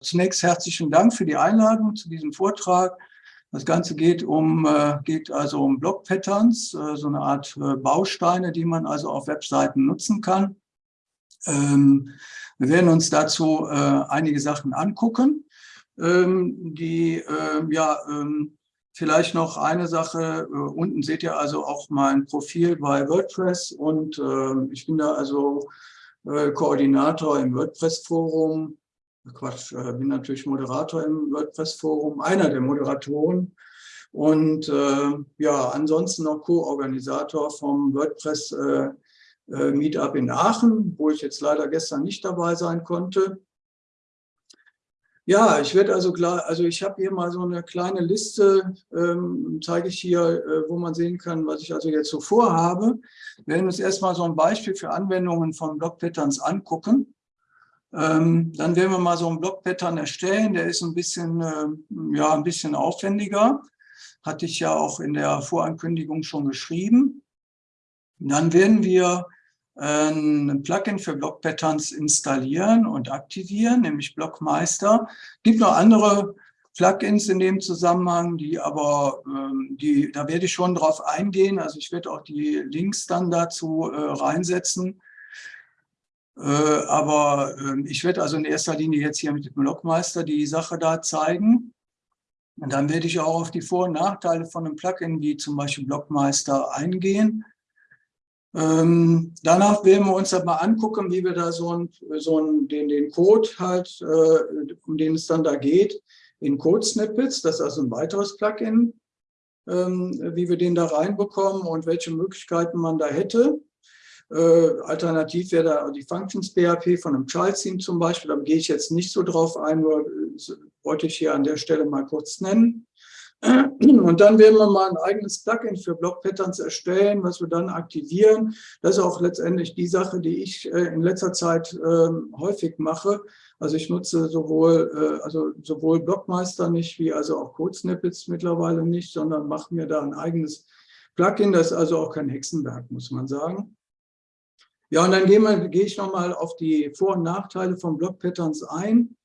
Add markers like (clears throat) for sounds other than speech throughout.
Zunächst herzlichen Dank für die Einladung zu diesem Vortrag. Das Ganze geht um äh, geht also um Block Patterns, äh, so eine Art äh, Bausteine, die man also auf Webseiten nutzen kann. Ähm, wir werden uns dazu einige Sachen angucken. Ähm, die ja ähm, vielleicht noch eine Sache. unten seht ihr also auch mein Profil bei WordPress und ich bin da also Koordinator im WordPress-Forum Quatsch, äh, bin natürlich Moderator im WordPress-Forum, einer der Moderatoren und äh, ja, ansonsten noch Co-Organisator vom WordPress äh, äh, Meetup in Aachen, wo ich jetzt leider gestern nicht dabei sein konnte. Ja, ich werde also klar, also ich habe hier mal so eine kleine Liste, ähm, zeige ich hier, äh, wo man sehen kann, was ich also jetzt so vorhabe. Wir werden uns erstmal so ein Beispiel für Anwendungen von Block Patterns angucken. Ähm, dann werden wir mal so einen Blockpattern erstellen. Der ist ein bisschen, äh, ja, ein bisschen aufwendiger. Hatte ich ja auch in der Vorankündigung schon geschrieben. Dann werden wir äh, ein Plugin für Blockpatterns installieren und aktivieren, nämlich Blockmeister. Es gibt noch andere Plugins in dem Zusammenhang, die aber, ähm, die, da werde ich schon drauf eingehen. Also ich werde auch die Links dann dazu äh, reinsetzen. Äh, aber ähm, ich werde also in erster Linie jetzt hier mit dem Blockmeister die Sache da zeigen. Und dann werde ich auch auf die Vor- und Nachteile von einem Plugin wie zum Beispiel Blockmeister eingehen. Ähm, danach werden wir uns aber angucken, wie wir da so, ein, so ein, den, den Code halt, äh, um den es dann da geht, in Code-Snippets, das ist also ein weiteres Plugin, ähm, wie wir den da reinbekommen und welche Möglichkeiten man da hätte. Äh, alternativ wäre da die Functions PHP von einem Child-Theme zum Beispiel. Da gehe ich jetzt nicht so drauf ein, nur wollte ich hier an der Stelle mal kurz nennen. (clears throat) Und dann werden wir mal ein eigenes Plugin für Block-Patterns erstellen, was wir dann aktivieren. Das ist auch letztendlich die Sache, die ich äh, in letzter Zeit äh, häufig mache. Also ich nutze sowohl, äh, also sowohl Blockmeister nicht, wie also auch Code-Snippets mittlerweile nicht, sondern mache mir da ein eigenes Plugin. Das ist also auch kein Hexenwerk, muss man sagen. Ja, und dann gehe, mal, gehe ich nochmal auf die Vor- und Nachteile von Block-Patterns ein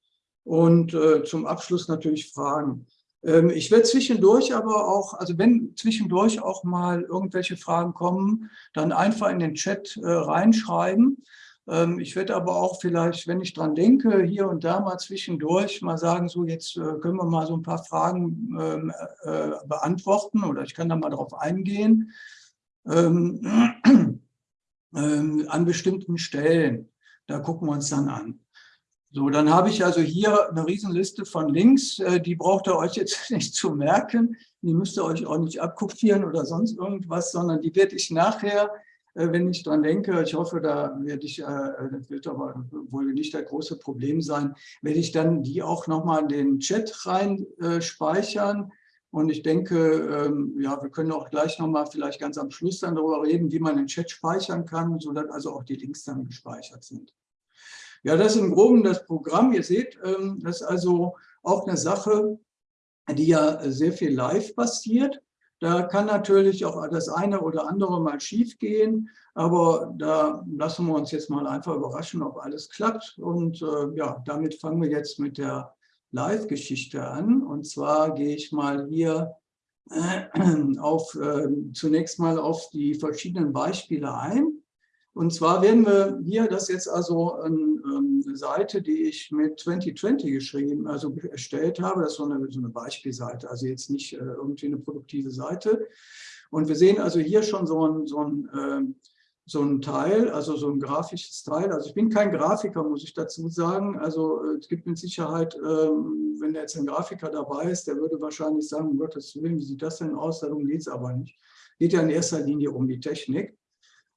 und äh, zum Abschluss natürlich Fragen. Ähm, ich werde zwischendurch aber auch, also wenn zwischendurch auch mal irgendwelche Fragen kommen, dann einfach in den Chat äh, reinschreiben. Ähm, ich werde aber auch vielleicht, wenn ich dran denke, hier und da mal zwischendurch mal sagen, so jetzt äh, können wir mal so ein paar Fragen ähm, äh, beantworten oder ich kann da mal drauf eingehen. Ähm, ähm, an bestimmten Stellen. Da gucken wir uns dann an. So, dann habe ich also hier eine Riesenliste von Links, äh, die braucht ihr euch jetzt (laughs) nicht zu merken, die müsst ihr euch auch nicht abkopieren oder sonst irgendwas, sondern die werde ich nachher, äh, wenn ich dran denke, ich hoffe, da werde ich, äh, das wird aber wohl nicht das große Problem sein, werde ich dann die auch nochmal in den Chat rein speichern, und ich denke, ähm, ja, wir können auch gleich nochmal vielleicht ganz am Schluss dann darüber reden, wie man den Chat speichern kann, sodass also auch die Links dann gespeichert sind. Ja, das ist im Groben das Programm. Ihr seht, ähm, das ist also auch eine Sache, die ja sehr viel live passiert. Da kann natürlich auch das eine oder andere mal schief gehen, aber da lassen wir uns jetzt mal einfach überraschen, ob alles klappt. Und äh, ja, damit fangen wir jetzt mit der Live-Geschichte an. Und zwar gehe ich mal hier äh, (clears throat) auf, äh, zunächst mal auf die verschiedenen Beispiele ein. Und zwar werden wir hier, das jetzt also eine Seite, die ich mit 2020 geschrieben, also erstellt habe. Das ist so eine, so eine Beispielseite, also jetzt nicht äh, irgendwie eine produktive Seite. Und wir sehen also hier schon so ein, so ein ähm, so ein Teil, also so ein grafisches Teil. Also ich bin kein Grafiker, muss ich dazu sagen. Also äh, es gibt mit Sicherheit, ähm, wenn jetzt ein Grafiker dabei ist, der würde wahrscheinlich sagen, um Gottes Willen, wie sieht das denn aus? Darum geht es aber nicht. Geht ja in erster Linie um die Technik.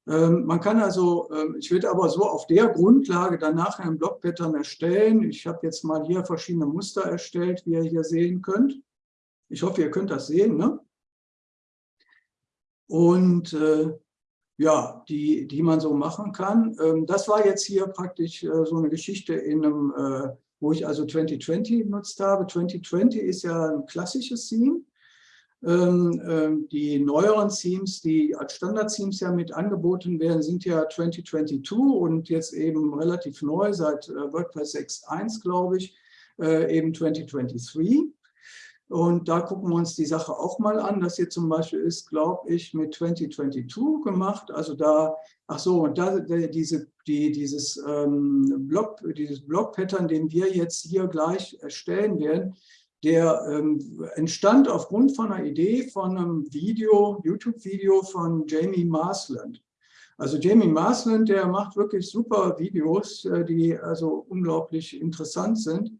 Ähm, man kann also, ähm, ich werde aber so auf der Grundlage dann nachher ein Blockpattern erstellen. Ich habe jetzt mal hier verschiedene Muster erstellt, wie ihr hier sehen könnt. Ich hoffe, ihr könnt das sehen. Ne? Und äh, ja, die, die man so machen kann. Ähm, das war jetzt hier praktisch äh, so eine Geschichte, in einem, äh, wo ich also 2020 genutzt habe. 2020 ist ja ein klassisches Theme. Ähm, ähm, die neueren Themes, die als Standard-Themes ja mit angeboten werden, sind ja 2022 und jetzt eben relativ neu seit äh, WordPress 6.1, glaube ich, eben 2023. Und da gucken wir uns die Sache auch mal an. Das hier zum Beispiel ist, glaube ich, mit 2022 gemacht. Also da, ach so, und da diese, die, dieses ähm, Blog, dieses Blog-Pattern, den wir jetzt hier gleich erstellen werden, der ähm, entstand aufgrund von einer Idee von einem Video, YouTube-Video von Jamie Marsland. Also Jamie Marsland, der macht wirklich super Videos, äh, die also unglaublich interessant sind.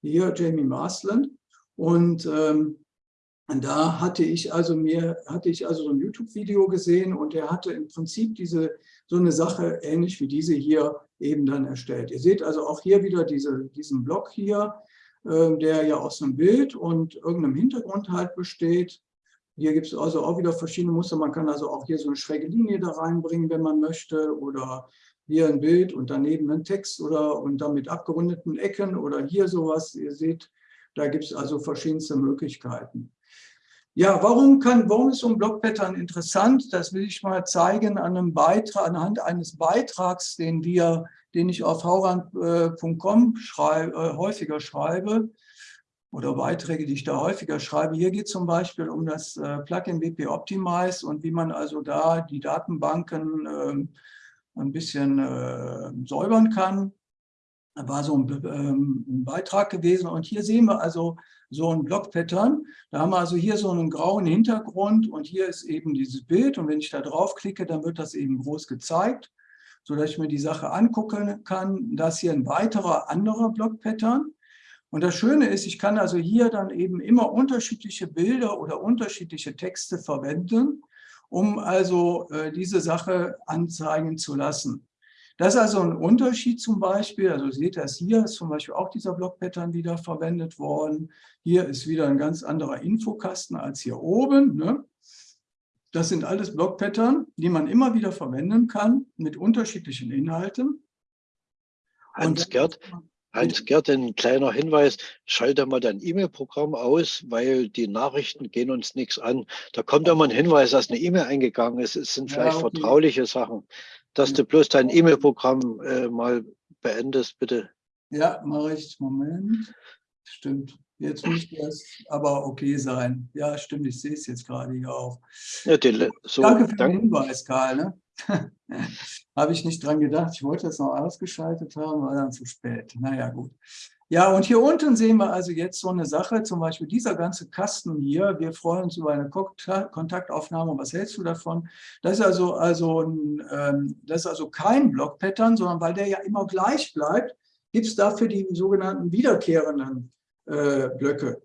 Hier Jamie Marsland. Und ähm, da hatte ich also mir, hatte ich also so ein YouTube-Video gesehen und er hatte im Prinzip diese, so eine Sache ähnlich wie diese hier eben dann erstellt. Ihr seht also auch hier wieder diese, diesen Block hier, äh, der ja aus einem Bild und irgendeinem Hintergrund halt besteht. Hier gibt es also auch wieder verschiedene Muster. Man kann also auch hier so eine schräge Linie da reinbringen, wenn man möchte. Oder hier ein Bild und daneben ein Text oder und dann mit abgerundeten Ecken oder hier sowas. Ihr seht, da gibt es also verschiedenste Möglichkeiten. Ja, warum, kann, warum ist so ein Blockpattern interessant? Das will ich mal zeigen an einem Beitrag, anhand eines Beitrags, den, wir, den ich auf haurand.com schrei, äh, häufiger schreibe oder Beiträge, die ich da häufiger schreibe. Hier geht es zum Beispiel um das äh, Plugin WP Optimize und wie man also da die Datenbanken äh, ein bisschen äh, säubern kann war so ein, ähm, ein, Beitrag gewesen. Und hier sehen wir also so ein Block-Pattern. Da haben wir also hier so einen grauen Hintergrund und hier ist eben dieses Bild. Und wenn ich da drauf klicke, dann wird das eben groß gezeigt, sodass ich mir die Sache angucken kann. Das hier ein weiterer anderer Block-Pattern. Und das Schöne ist, ich kann also hier dann eben immer unterschiedliche Bilder oder unterschiedliche Texte verwenden, um also äh, diese Sache anzeigen zu lassen. Das ist also ein Unterschied zum Beispiel, also seht ihr das hier, ist zum Beispiel auch dieser Block-Pattern wieder verwendet worden. Hier ist wieder ein ganz anderer Infokasten als hier oben. Ne? Das sind alles Block-Pattern, die man immer wieder verwenden kann mit unterschiedlichen Inhalten. Hans-Gerd, Hans-Gerd, ein kleiner Hinweis, schalte mal dein E-Mail-Programm aus, weil die Nachrichten gehen uns nichts an. Da kommt immer ein Hinweis, dass eine E-Mail eingegangen ist. Es sind vielleicht ja, okay. vertrauliche Sachen dass du bloß dein E-Mail-Programm äh, mal beendest, bitte. Ja, mache ich. Moment. Stimmt. Jetzt müsste das aber okay sein. Ja, stimmt, ich sehe es jetzt gerade hier auch. Ja, die, so, danke für danke. den Hinweis, Karl. Ne? (laughs) Habe ich nicht dran gedacht. Ich wollte das noch ausgeschaltet haben, war dann zu spät. Naja, gut. Ja, und hier unten sehen wir also jetzt so eine Sache, zum Beispiel dieser ganze Kasten hier. Wir freuen uns über eine Kontaktaufnahme. Was hältst du davon? Das ist also, also, ein, ähm, das ist also kein Block-Pattern, sondern weil der ja immer gleich bleibt, gibt es dafür die sogenannten wiederkehrenden äh, Blöcke.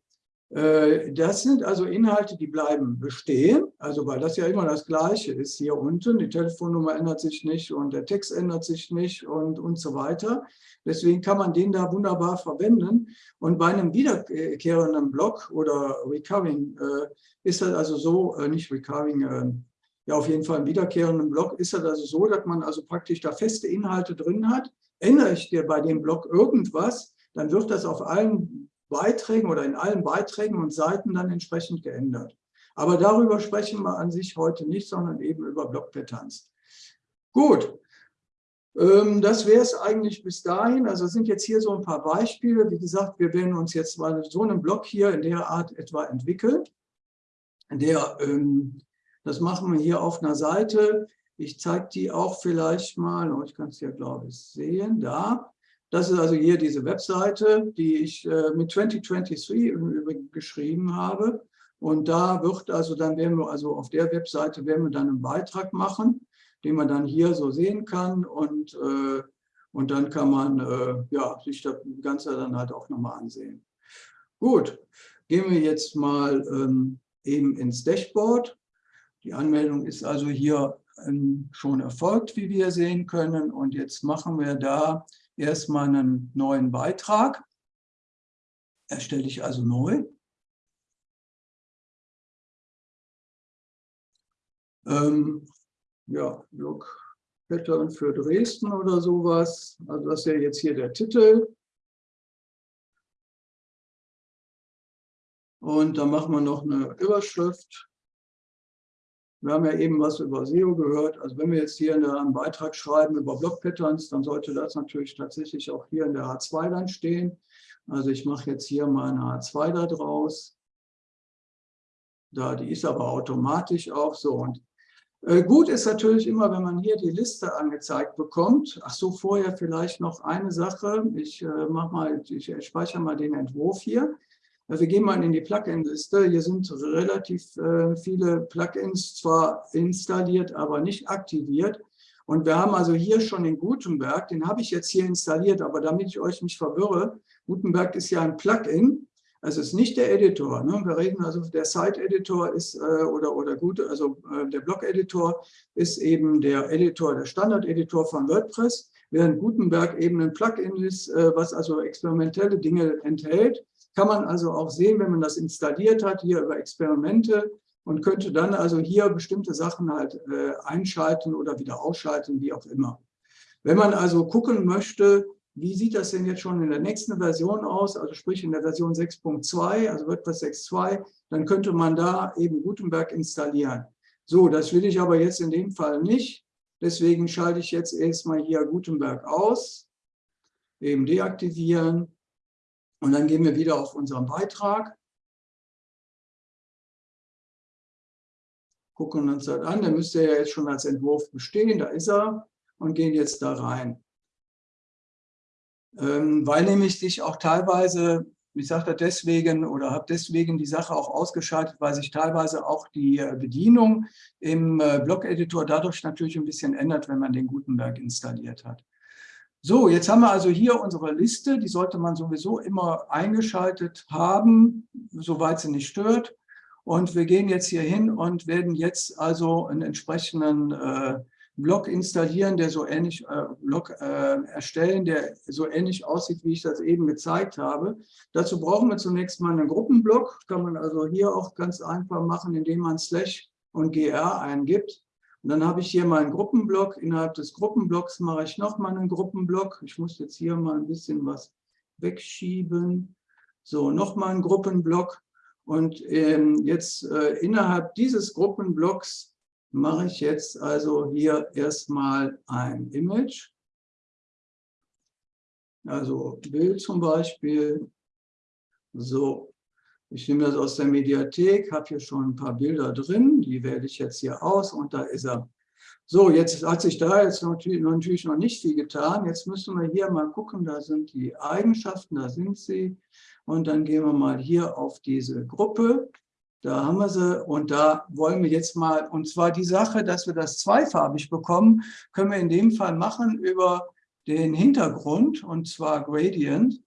Äh, das sind also Inhalte, die bleiben bestehen, also weil das ja immer das Gleiche ist hier unten. Die Telefonnummer ändert sich nicht und der Text ändert sich nicht und, und so weiter. Deswegen kann man den da wunderbar verwenden. Und bei einem wiederkehrenden Block oder Recurring äh, ist das also so, äh, nicht Recurring, ja auf jeden Fall ein wiederkehrenden Block, ist das also so, dass man also praktisch da feste Inhalte drin hat. Ändere ich dir bei dem Block irgendwas, dann wird das auf allen Beiträgen oder in allen Beiträgen und Seiten dann entsprechend geändert. Aber darüber sprechen wir an sich heute nicht, sondern eben über Blockpatterns. Gut, ähm, das wäre es eigentlich bis dahin. Also sind jetzt hier so ein paar Beispiele. Wie gesagt, wir werden uns jetzt mal so einen Block hier in der Art etwa entwickeln. Der, ähm, das machen wir hier auf einer Seite. Ich zeige die auch vielleicht mal. Oh, ich kann es hier, glaube ich, sehen. Da. Das ist also hier diese Webseite, die ich äh, mit 2023 im Übrigen geschrieben habe. Und da wird also dann werden wir also auf der Webseite werden wir dann einen Beitrag machen, den man dann hier so sehen kann und äh, und dann kann man äh, ja, sich das Ganze dann halt auch nochmal ansehen. Gut, gehen wir jetzt mal ähm, eben ins Dashboard. Die Anmeldung ist also hier ähm, schon erfolgt, wie wir sehen können. Und jetzt machen wir da erstmal einen neuen Beitrag. Erstelle ich also neu. Ähm, ja, Look Pattern für Dresden oder sowas. Also das ist ja jetzt hier der Titel. Und dann machen wir noch eine Überschrift. Wir haben ja eben was über SEO gehört. Also wenn wir jetzt hier einen Beitrag schreiben über Block-Patterns, dann sollte das natürlich tatsächlich auch hier in der H2 dann stehen. Also ich mache jetzt hier mal eine H2 da draus. Da, die ist aber automatisch auch so. Und äh, gut ist natürlich immer, wenn man hier die Liste angezeigt bekommt. Ach so, vorher vielleicht noch eine Sache. Ich äh, mache mal, ich speichere mal den Entwurf hier. Äh, wir gehen mal in die Plugin-Liste. Hier sind relativ äh, viele Plugins zwar installiert, aber nicht aktiviert. Und wir haben also hier schon den Gutenberg, den habe ich jetzt hier installiert, aber damit ich euch nicht verwirre, Gutenberg ist ja ein Plugin, also es ist nicht der Editor. Ne? Wir reden also, der Site-Editor ist äh, oder, oder gut, also äh, der Blog-Editor ist eben der Editor, der Standard-Editor von WordPress, während Gutenberg eben ein Plugin ist, äh, was also experimentelle Dinge enthält. Kann man also auch sehen, wenn man das installiert hat, hier über Experimente und könnte dann also hier bestimmte Sachen halt äh, einschalten oder wieder ausschalten, wie auch immer. Wenn man also gucken möchte, wie sieht das denn jetzt schon in der nächsten Version aus, also sprich in der Version 6.2, also WordPress 6.2, dann könnte man da eben Gutenberg installieren. So, das will ich aber jetzt in dem Fall nicht. Deswegen schalte ich jetzt erstmal hier Gutenberg aus, eben deaktivieren und dann gehen wir wieder auf unseren Beitrag. Gucken uns das an, der müsste ja jetzt schon als Entwurf bestehen, da ist er und gehen jetzt da rein. Ähm, weil nämlich sich auch teilweise, ich sage das deswegen oder habe deswegen die Sache auch ausgeschaltet, weil sich teilweise auch die äh, Bedienung im äh, Blog-Editor dadurch natürlich ein bisschen ändert, wenn man den Gutenberg installiert hat. So, jetzt haben wir also hier unsere Liste, die sollte man sowieso immer eingeschaltet haben, soweit sie nicht stört. Und wir gehen jetzt hier hin und werden jetzt also einen entsprechenden äh, Blog installieren, der so ähnlich, äh, Blog äh, erstellen, der so ähnlich aussieht, wie ich das eben gezeigt habe. Dazu brauchen wir zunächst mal einen Gruppenblock. Kann man also hier auch ganz einfach machen, indem man Slash und GR eingibt. Und dann habe ich hier meinen Gruppenblock. Innerhalb des Gruppenblocks mache ich nochmal einen Gruppenblock. Ich muss jetzt hier mal ein bisschen was wegschieben. So, nochmal einen Gruppenblock. Und ähm, jetzt äh, innerhalb dieses Gruppenblocks mache ich jetzt also hier erstmal ein Image. Also Bild zum Beispiel. So, ich nehme das aus der Mediathek, habe hier schon ein paar Bilder drin, die wähle ich jetzt hier aus und da ist er. So, jetzt hat sich da jetzt natürlich, noch nicht viel getan. Jetzt müssen wir hier mal gucken, da sind die Eigenschaften, da sind sie. Und dann gehen wir mal hier auf diese Gruppe. Da haben wir sie und da wollen wir jetzt mal, und zwar die Sache, dass wir das zweifarbig bekommen, können wir in dem Fall machen über den Hintergrund und zwar Gradient.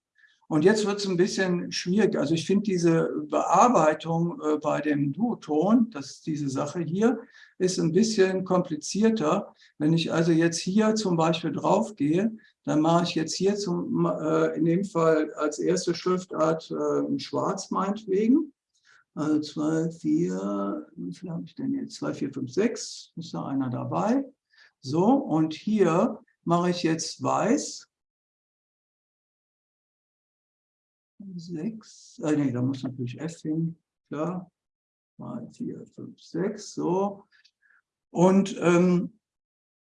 Und jetzt wird es ein bisschen schwierig. Also ich finde diese Bearbeitung äh, bei dem Duoton, das ist diese Sache hier, ist ein bisschen komplizierter. Wenn ich also jetzt hier zum Beispiel drauf gehe, dann mache ich jetzt hier zum, äh, in dem Fall als erste Schriftart äh, schwarz meinetwegen. Also 2, 4, wie viel habe ich denn jetzt? 2, 4, 5, 6, ist da einer dabei. So, und hier mache ich jetzt weiß. 6, äh, nee, da muss natürlich F hin, klar. 2, 4, 5, 6, so. Und ähm,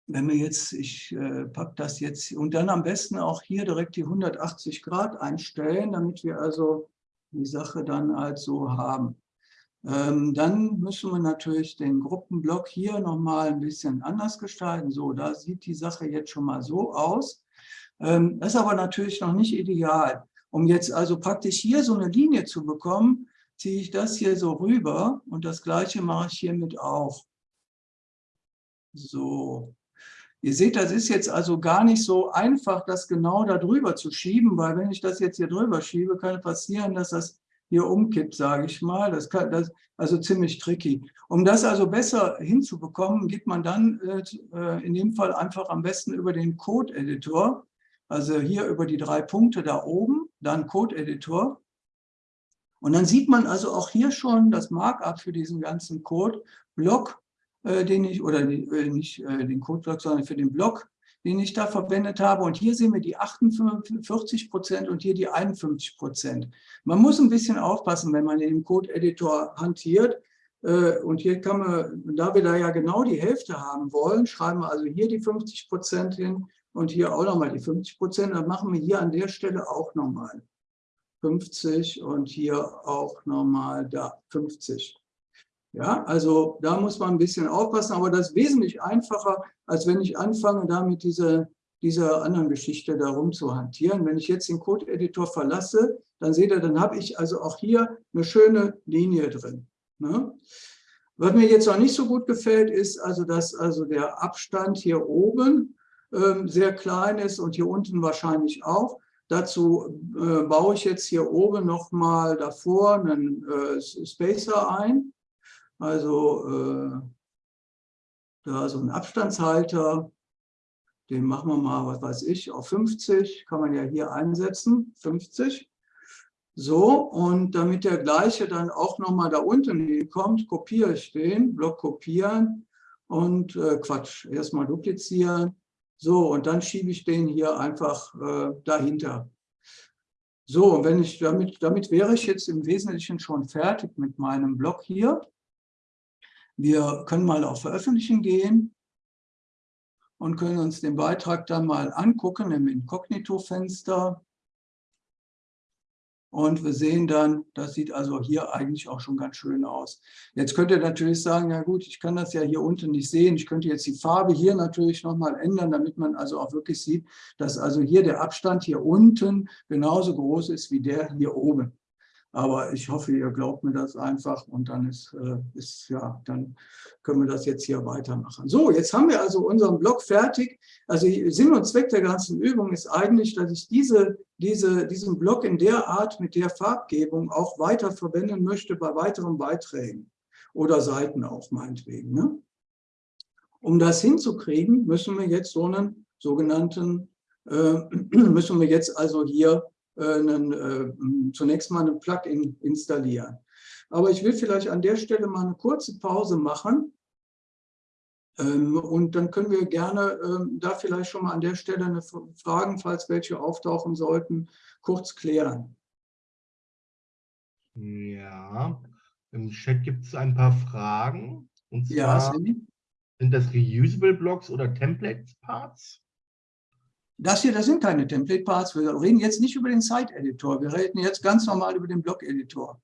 wenn wir jetzt, ich äh, packe das jetzt, und dann am besten auch hier direkt die 180 Grad einstellen, damit wir also die Sache dann halt so haben. Ähm, dann müssen wir natürlich den Gruppenblock hier nochmal ein bisschen anders gestalten. So, da sieht die Sache jetzt schon mal so aus. Ähm, das ist aber natürlich noch nicht ideal. Um jetzt also praktisch hier so eine Linie zu bekommen, ziehe ich das hier so rüber und das gleiche mache ich hiermit auch. So. Ihr seht, das ist jetzt also gar nicht so einfach, das genau da drüber zu schieben, weil wenn ich das jetzt hier drüber schiebe, kann passieren, dass das hier umkippt, sage ich mal. Das kann das also ziemlich tricky. Um das also besser hinzubekommen, geht man dann äh, in dem Fall einfach am besten über den Code-Editor, also hier über die drei Punkte da oben, dann Code-Editor. Und dann sieht man also auch hier schon das Markup für diesen ganzen Code-Block, äh, den ich, oder äh, nicht äh, den Code-Block, sondern für den Block, den ich da verwendet habe. Und hier sehen wir die 48 Prozent und hier die 51 Prozent. Man muss ein bisschen aufpassen, wenn man in dem Code-Editor hantiert. Und hier kann man, da wir da ja genau die Hälfte haben wollen, schreiben wir also hier die 50 Prozent hin und hier auch nochmal die 50 Prozent. Dann machen wir hier an der Stelle auch nochmal. 50 und hier auch nochmal da 50. Ja, also da muss man ein bisschen aufpassen, aber das ist wesentlich einfacher, als wenn ich anfange, damit diese, dieser anderen Geschichte darum zu hantieren. Wenn ich jetzt den Code-Editor verlasse, dann seht ihr, dann habe ich also auch hier eine schöne Linie drin. Ne? Was mir jetzt noch nicht so gut gefällt, ist also, dass also der Abstand hier oben sehr klein ist und hier unten wahrscheinlich auch. Dazu äh, baue ich jetzt hier oben nochmal davor einen äh, Spacer ein. Also äh, da so ein Abstandshalter, den machen wir mal, was weiß ich, auf 50, kann man ja hier einsetzen, 50. So, und damit der gleiche dann auch nochmal da unten hinkommt, kopiere ich den, Block kopieren und äh, Quatsch, erstmal duplizieren. So, und dann schiebe ich den hier einfach äh, dahinter. So, und wenn ich damit, damit wäre ich jetzt im Wesentlichen schon fertig mit meinem Block hier. Wir können mal auf Veröffentlichen gehen und können uns den Beitrag dann mal angucken im Inkognito-Fenster. Und wir sehen dann, das sieht also hier eigentlich auch schon ganz schön aus. Jetzt könnt ihr natürlich sagen, ja gut, ich kann das ja hier unten nicht sehen. Ich könnte jetzt die Farbe hier natürlich nochmal ändern, damit man also auch wirklich sieht, dass also hier der Abstand hier unten genauso groß ist wie der hier oben. Aber ich hoffe, ihr glaubt mir das einfach und dann ist, äh, ist, ja, dann können wir das jetzt hier weitermachen. So, jetzt haben wir also unseren Blog fertig. Also Sinn und Zweck der ganzen Übung ist eigentlich, dass ich diese, diese, diesen Blog in der Art mit der Farbgebung auch weiter verwenden möchte bei weiteren Beiträgen oder Seiten auch meinetwegen. Ne? Um das hinzukriegen, müssen wir jetzt so einen sogenannten, äh, (clears throat) müssen wir jetzt also hier einen, äh, zunächst mal ein Plugin installieren. Aber ich will vielleicht an der Stelle mal eine kurze Pause machen. Ähm, und dann können wir gerne ähm, da vielleicht schon mal an der Stelle eine Fragen, falls welche auftauchen sollten, kurz klären. Ja, im Chat gibt es ein paar Fragen. Und zwar ja, sind das Reusable Blocks oder Template Parts? Das hier, das sind keine Template Parts. Wir reden jetzt nicht über den Site Editor. Wir reden jetzt ganz normal über den Blog Editor.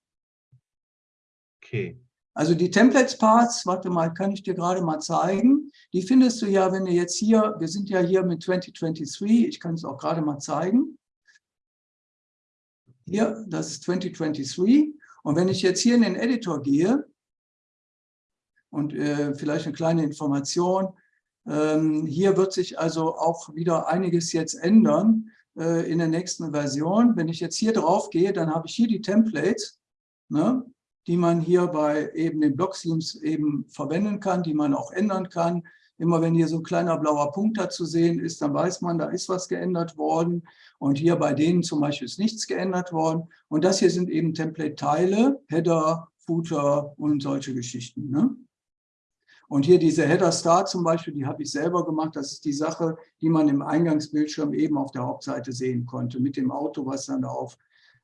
Okay. Also die Templates Parts, warte mal, kann ich dir gerade mal zeigen. Die findest du ja, wenn du jetzt hier, wir sind ja hier mit 2023, ich kann es auch gerade mal zeigen. Hier, das ist 2023. Und wenn ich jetzt hier in den Editor gehe und äh, vielleicht eine kleine Information, hier wird sich also auch wieder einiges jetzt ändern äh, in der nächsten Version. Wenn ich jetzt hier drauf gehe, dann habe ich hier die Templates, ne, die man hier bei eben den Block-Themes eben verwenden kann, die man auch ändern kann. Immer wenn hier so ein kleiner blauer Punkt da zu sehen ist, dann weiß man, da ist was geändert worden. Und hier bei denen zum Beispiel ist nichts geändert worden. Und das hier sind eben Template-Teile, Header, Footer und solche Geschichten. Ne? Und hier diese Header Star zum Beispiel, die habe ich selber gemacht. Das ist die Sache, die man im Eingangsbildschirm eben auf der Hauptseite sehen konnte, mit dem Auto, was dann darauf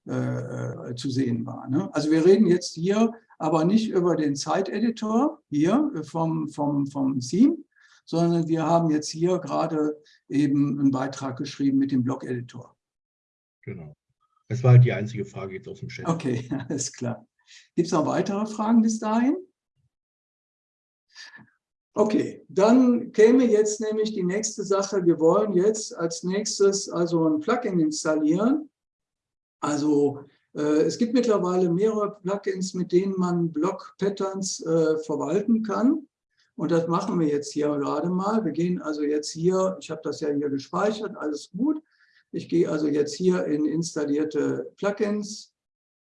äh, äh, zu sehen war. Ne? Also wir reden jetzt hier aber nicht über den Site-Editor hier vom, vom, vom Theme, sondern wir haben jetzt hier gerade eben einen Beitrag geschrieben mit dem Blog-Editor. Genau. Das war halt die einzige Frage jetzt aus dem Chat. Okay, (laughs) alles klar. Gibt es noch weitere Fragen bis dahin? Okay, dann käme jetzt nämlich die nächste Sache. Wir wollen jetzt als nächstes also ein Plugin installieren. Also äh, es gibt mittlerweile mehrere Plugins, mit denen man Block-Patterns äh, verwalten kann. Und das machen wir jetzt hier gerade mal. Wir gehen also jetzt hier, ich habe das ja hier gespeichert, alles gut. Ich gehe also jetzt hier in installierte Plugins,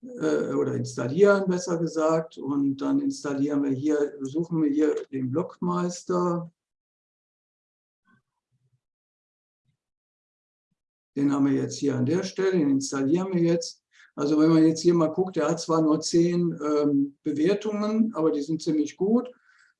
äh, oder installieren, besser gesagt. Und dann installieren wir hier, suchen wir hier den Blockmeister. Den haben wir jetzt hier an der Stelle, den installieren wir jetzt. Also wenn man jetzt hier mal guckt, der hat zwar nur zehn ähm, Bewertungen, aber die sind ziemlich gut.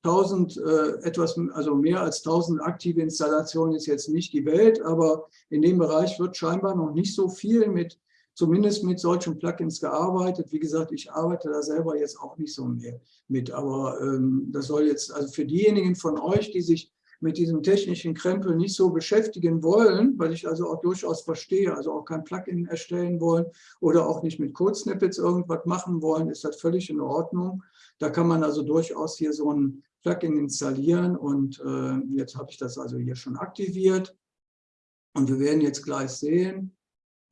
1000, äh, etwas, also mehr als 1000 aktive Installationen ist jetzt nicht die Welt, aber in dem Bereich wird scheinbar noch nicht so viel mit zumindest mit solchen Plugins gearbeitet. Wie gesagt, ich arbeite da selber jetzt auch nicht so mehr mit, aber ähm, das soll jetzt, also für diejenigen von euch, die sich mit diesem technischen Krempel nicht so beschäftigen wollen, weil ich also auch durchaus verstehe, also auch kein Plugin erstellen wollen oder auch nicht mit Code-Snippets irgendwas machen wollen, ist das völlig in Ordnung. Da kann man also durchaus hier so ein Plugin installieren und äh, jetzt habe ich das also hier schon aktiviert. Und wir werden jetzt gleich sehen,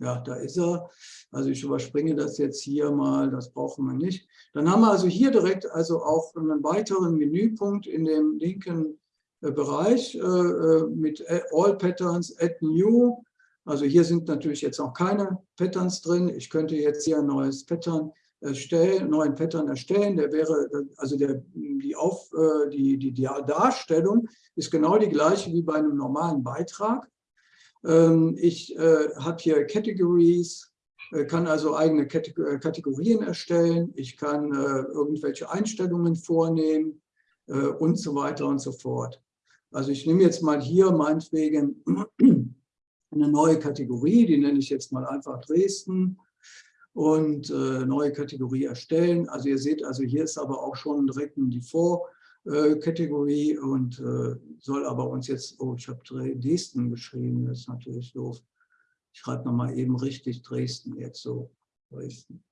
ja, da ist er. Also ich überspringe das jetzt hier mal, das brauchen wir nicht. Dann haben wir also hier direkt also auch einen weiteren Menüpunkt in dem linken äh, Bereich äh, äh, mit All Patterns, Add New. Also hier sind natürlich jetzt auch keine Patterns drin. Ich könnte jetzt hier ein neues Pattern erstellen, neuen Pattern erstellen. Der wäre, also der, die, Auf, die, die, die Darstellung ist genau die gleiche wie bei einem normalen Beitrag. Ähm, ich äh, habe hier Categories, äh, kann also eigene äh, Kategorien erstellen. Ich kann irgendwelche Einstellungen vornehmen und so weiter und so fort. Also ich nehme jetzt mal hier meinetwegen (clears throat) eine neue Kategorie, die nenne ich jetzt mal einfach Dresden und äh, neue Kategorie erstellen. Also ihr seht, also hier ist aber auch schon direkt ein Default äh, Kategorie und äh, soll aber uns jetzt, oh, ich habe Dresden geschrieben, das ist natürlich doof. Ich schreibe nochmal eben richtig Dresden jetzt so, Dresden.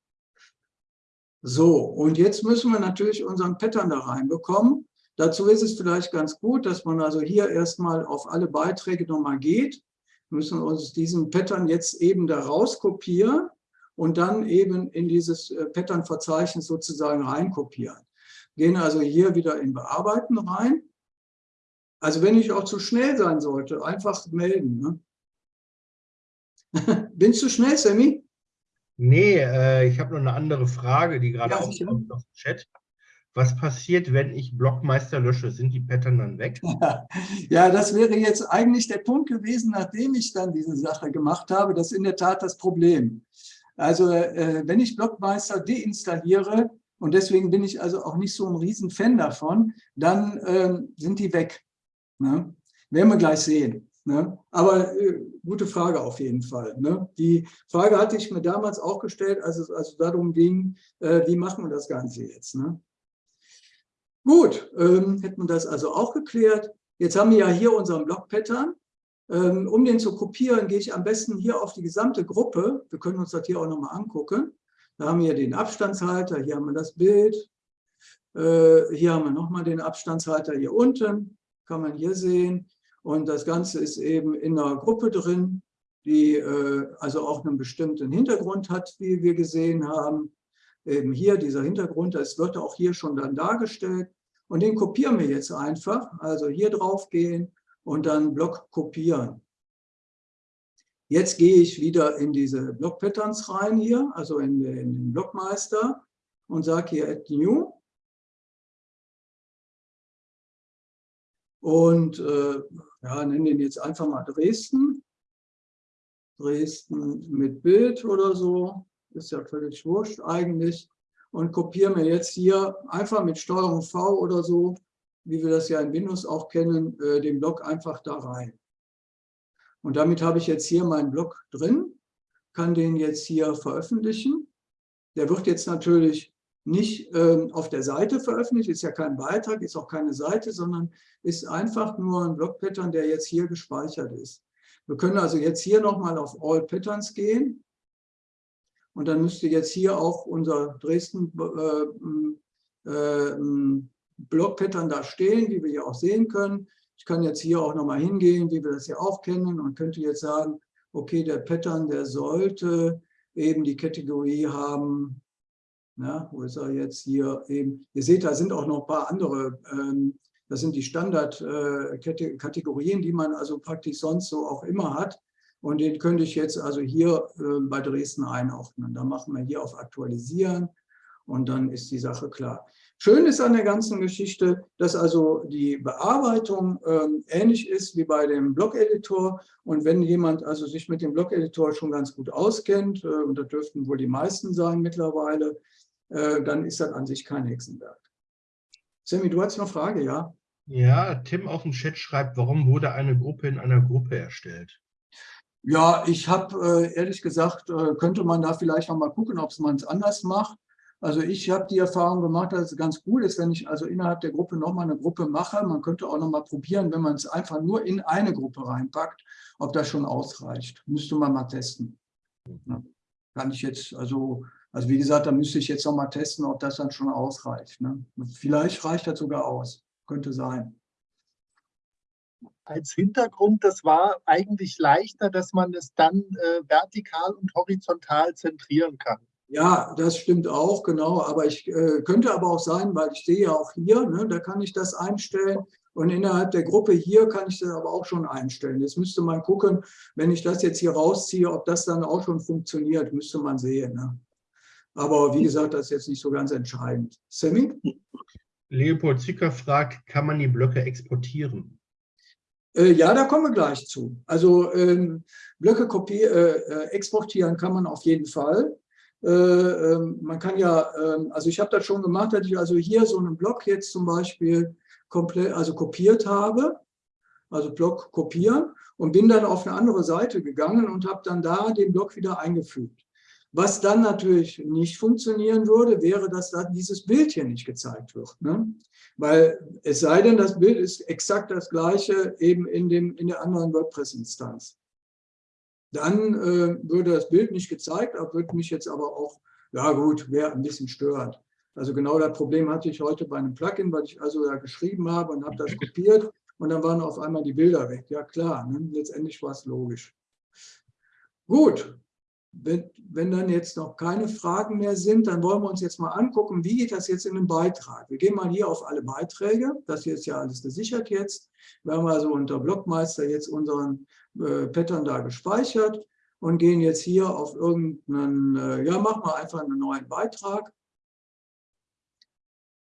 So, und jetzt müssen wir natürlich unseren Pattern da reinbekommen. Dazu ist es vielleicht ganz gut, dass man also hier erstmal auf alle Beiträge nochmal geht. Wir müssen uns diesen Pattern jetzt eben da rauskopieren und dann eben in dieses äh, Pattern-Verzeichnis sozusagen reinkopieren gehen also hier wieder in Bearbeiten rein. Also wenn ich auch zu schnell sein sollte, einfach melden. Ne? Bin ich zu schnell, Sammy? Nee, äh, ich habe noch eine andere Frage, die gerade ja, aufkommt aus dem Chat. Was passiert, wenn ich Blockmeister lösche? Sind die Pattern dann weg? (laughs) Ja, das wäre jetzt eigentlich der Punkt gewesen, nachdem ich dann diese Sache gemacht habe. Das ist in der Tat das Problem. Also äh, wenn ich Blockmeister deinstalliere, und deswegen bin ich also auch nicht so ein Riesenfan davon, dann ähm, sind die weg. Ne? Werden wir gleich sehen. Ne? Aber äh, gute Frage auf jeden Fall. Ne? Die Frage hatte ich mir damals auch gestellt, als es also darum ging, äh, wie machen wir das Ganze jetzt. Ne? Gut, ähm, hätten wir das also auch geklärt. Jetzt haben wir ja hier unseren Block-Pattern. Ähm, um den zu kopieren, gehe ich am besten hier auf die gesamte Gruppe. Wir können uns das hier auch nochmal angucken. Da haben wir den Abstandshalter, hier haben wir das Bild, äh, hier haben wir nochmal den Abstandshalter hier unten, kann man hier sehen. Und das Ganze ist eben in einer Gruppe drin, die äh, also auch einen bestimmten Hintergrund hat, wie wir gesehen haben. Eben hier dieser Hintergrund, das wird auch hier schon dann dargestellt. Und den kopieren wir jetzt einfach. Also hier drauf gehen und dann Block kopieren. Jetzt gehe ich wieder in diese Block-Patterns rein hier, also in den Blockmeister und sage hier Add New. Und äh, ja, nenne den jetzt einfach mal Dresden. Dresden mit Bild oder so, ist ja völlig wurscht eigentlich. Und kopiere mir jetzt hier einfach mit Steuerung V oder so, wie wir das ja in Windows auch kennen, äh, den Block einfach da rein. Und damit habe ich jetzt hier meinen Blog drin, kann den jetzt hier veröffentlichen. Der wird jetzt natürlich nicht ähm, auf der Seite veröffentlicht, ist ja kein Beitrag, ist auch keine Seite, sondern ist einfach nur ein Blog-Pattern, der jetzt hier gespeichert ist. Wir können also jetzt hier nochmal auf All Patterns gehen. Und dann müsste jetzt hier auch unser Dresden äh, äh, Blog-Pattern da stehen, wie wir hier auch sehen können. Ich kann jetzt hier auch nochmal hingehen, wie wir das ja auch kennen und könnte jetzt sagen, okay, der Pattern, der sollte eben die Kategorie haben, ja, wo ist er jetzt hier eben, ihr seht, da sind auch noch ein paar andere, ähm, das sind die Standardkategorien, äh, die man also praktisch sonst so auch immer hat. Und den könnte ich jetzt also hier äh, bei Dresden einordnen. Da machen wir hier auf Aktualisieren und dann ist die Sache klar. Schön ist an der ganzen Geschichte, dass also die Bearbeitung ähm, ähnlich ist wie bei dem Blog-Editor. Und wenn jemand also sich mit dem Blog-Editor schon ganz gut auskennt, äh, und das dürften wohl die meisten sein mittlerweile, äh, dann ist das an sich kein Hexenwerk. Sammy, du hast noch eine Frage, ja? Ja, Tim auf dem Chat schreibt, warum wurde eine Gruppe in einer Gruppe erstellt? Ja, ich habe äh, ehrlich gesagt, äh, könnte man da vielleicht noch mal gucken, ob man es anders macht. Also ich habe die Erfahrung gemacht, dass es ganz gut ist, wenn ich also innerhalb der Gruppe nochmal eine Gruppe mache. Man könnte auch nochmal probieren, wenn man es einfach nur in eine Gruppe reinpackt, ob das schon ausreicht. Müsste man mal testen. Ja, kann ich jetzt, also, also wie gesagt, da müsste ich jetzt nochmal testen, ob das dann schon ausreicht. Ne? Vielleicht reicht das sogar aus. Könnte sein. Als Hintergrund, das war eigentlich leichter, dass man es dann äh, vertikal und horizontal zentrieren kann. Ja, das stimmt auch, genau. Aber ich äh, könnte aber auch sein, weil ich sehe ja auch hier, ne, da kann ich das einstellen. Und innerhalb der Gruppe hier kann ich das aber auch schon einstellen. Jetzt müsste man gucken, wenn ich das jetzt hier rausziehe, ob das dann auch schon funktioniert, müsste man sehen. Ne? Aber wie gesagt, das ist jetzt nicht so ganz entscheidend. Sammy? Leopold Zicker fragt, kann man die Blöcke exportieren? Äh, ja, da kommen wir gleich zu. Also ähm, Blöcke äh, äh, exportieren kann man auf jeden Fall. Äh, ähm, man kann ja, ähm, also ich habe das schon gemacht, dass ich also hier so einen Block jetzt zum Beispiel komplett, also kopiert habe, also Block kopieren und bin dann auf eine andere Seite gegangen und habe dann da den Block wieder eingefügt. Was dann natürlich nicht funktionieren würde, wäre, dass da dieses Bild hier nicht gezeigt wird. Ne? Weil es sei denn, das Bild ist exakt das gleiche eben in, dem, in der anderen WordPress-Instanz dann äh, würde das Bild nicht gezeigt, würde mich jetzt aber auch, ja gut, wäre ein bisschen störend. Also genau das Problem hatte ich heute bei einem Plugin, weil ich also da geschrieben habe und habe das kopiert und dann waren auf einmal die Bilder weg. Ja klar, ne? letztendlich war es logisch. Gut, wenn, wenn, dann jetzt noch keine Fragen mehr sind, dann wollen wir uns jetzt mal angucken, wie geht das jetzt in den Beitrag. Wir gehen mal hier auf alle Beiträge. Das hier ist ja alles gesichert jetzt. Wir haben also unter Blockmeister jetzt unseren äh, Pattern da gespeichert und gehen jetzt hier auf irgendeinen, äh, ja, machen wir einfach einen neuen Beitrag.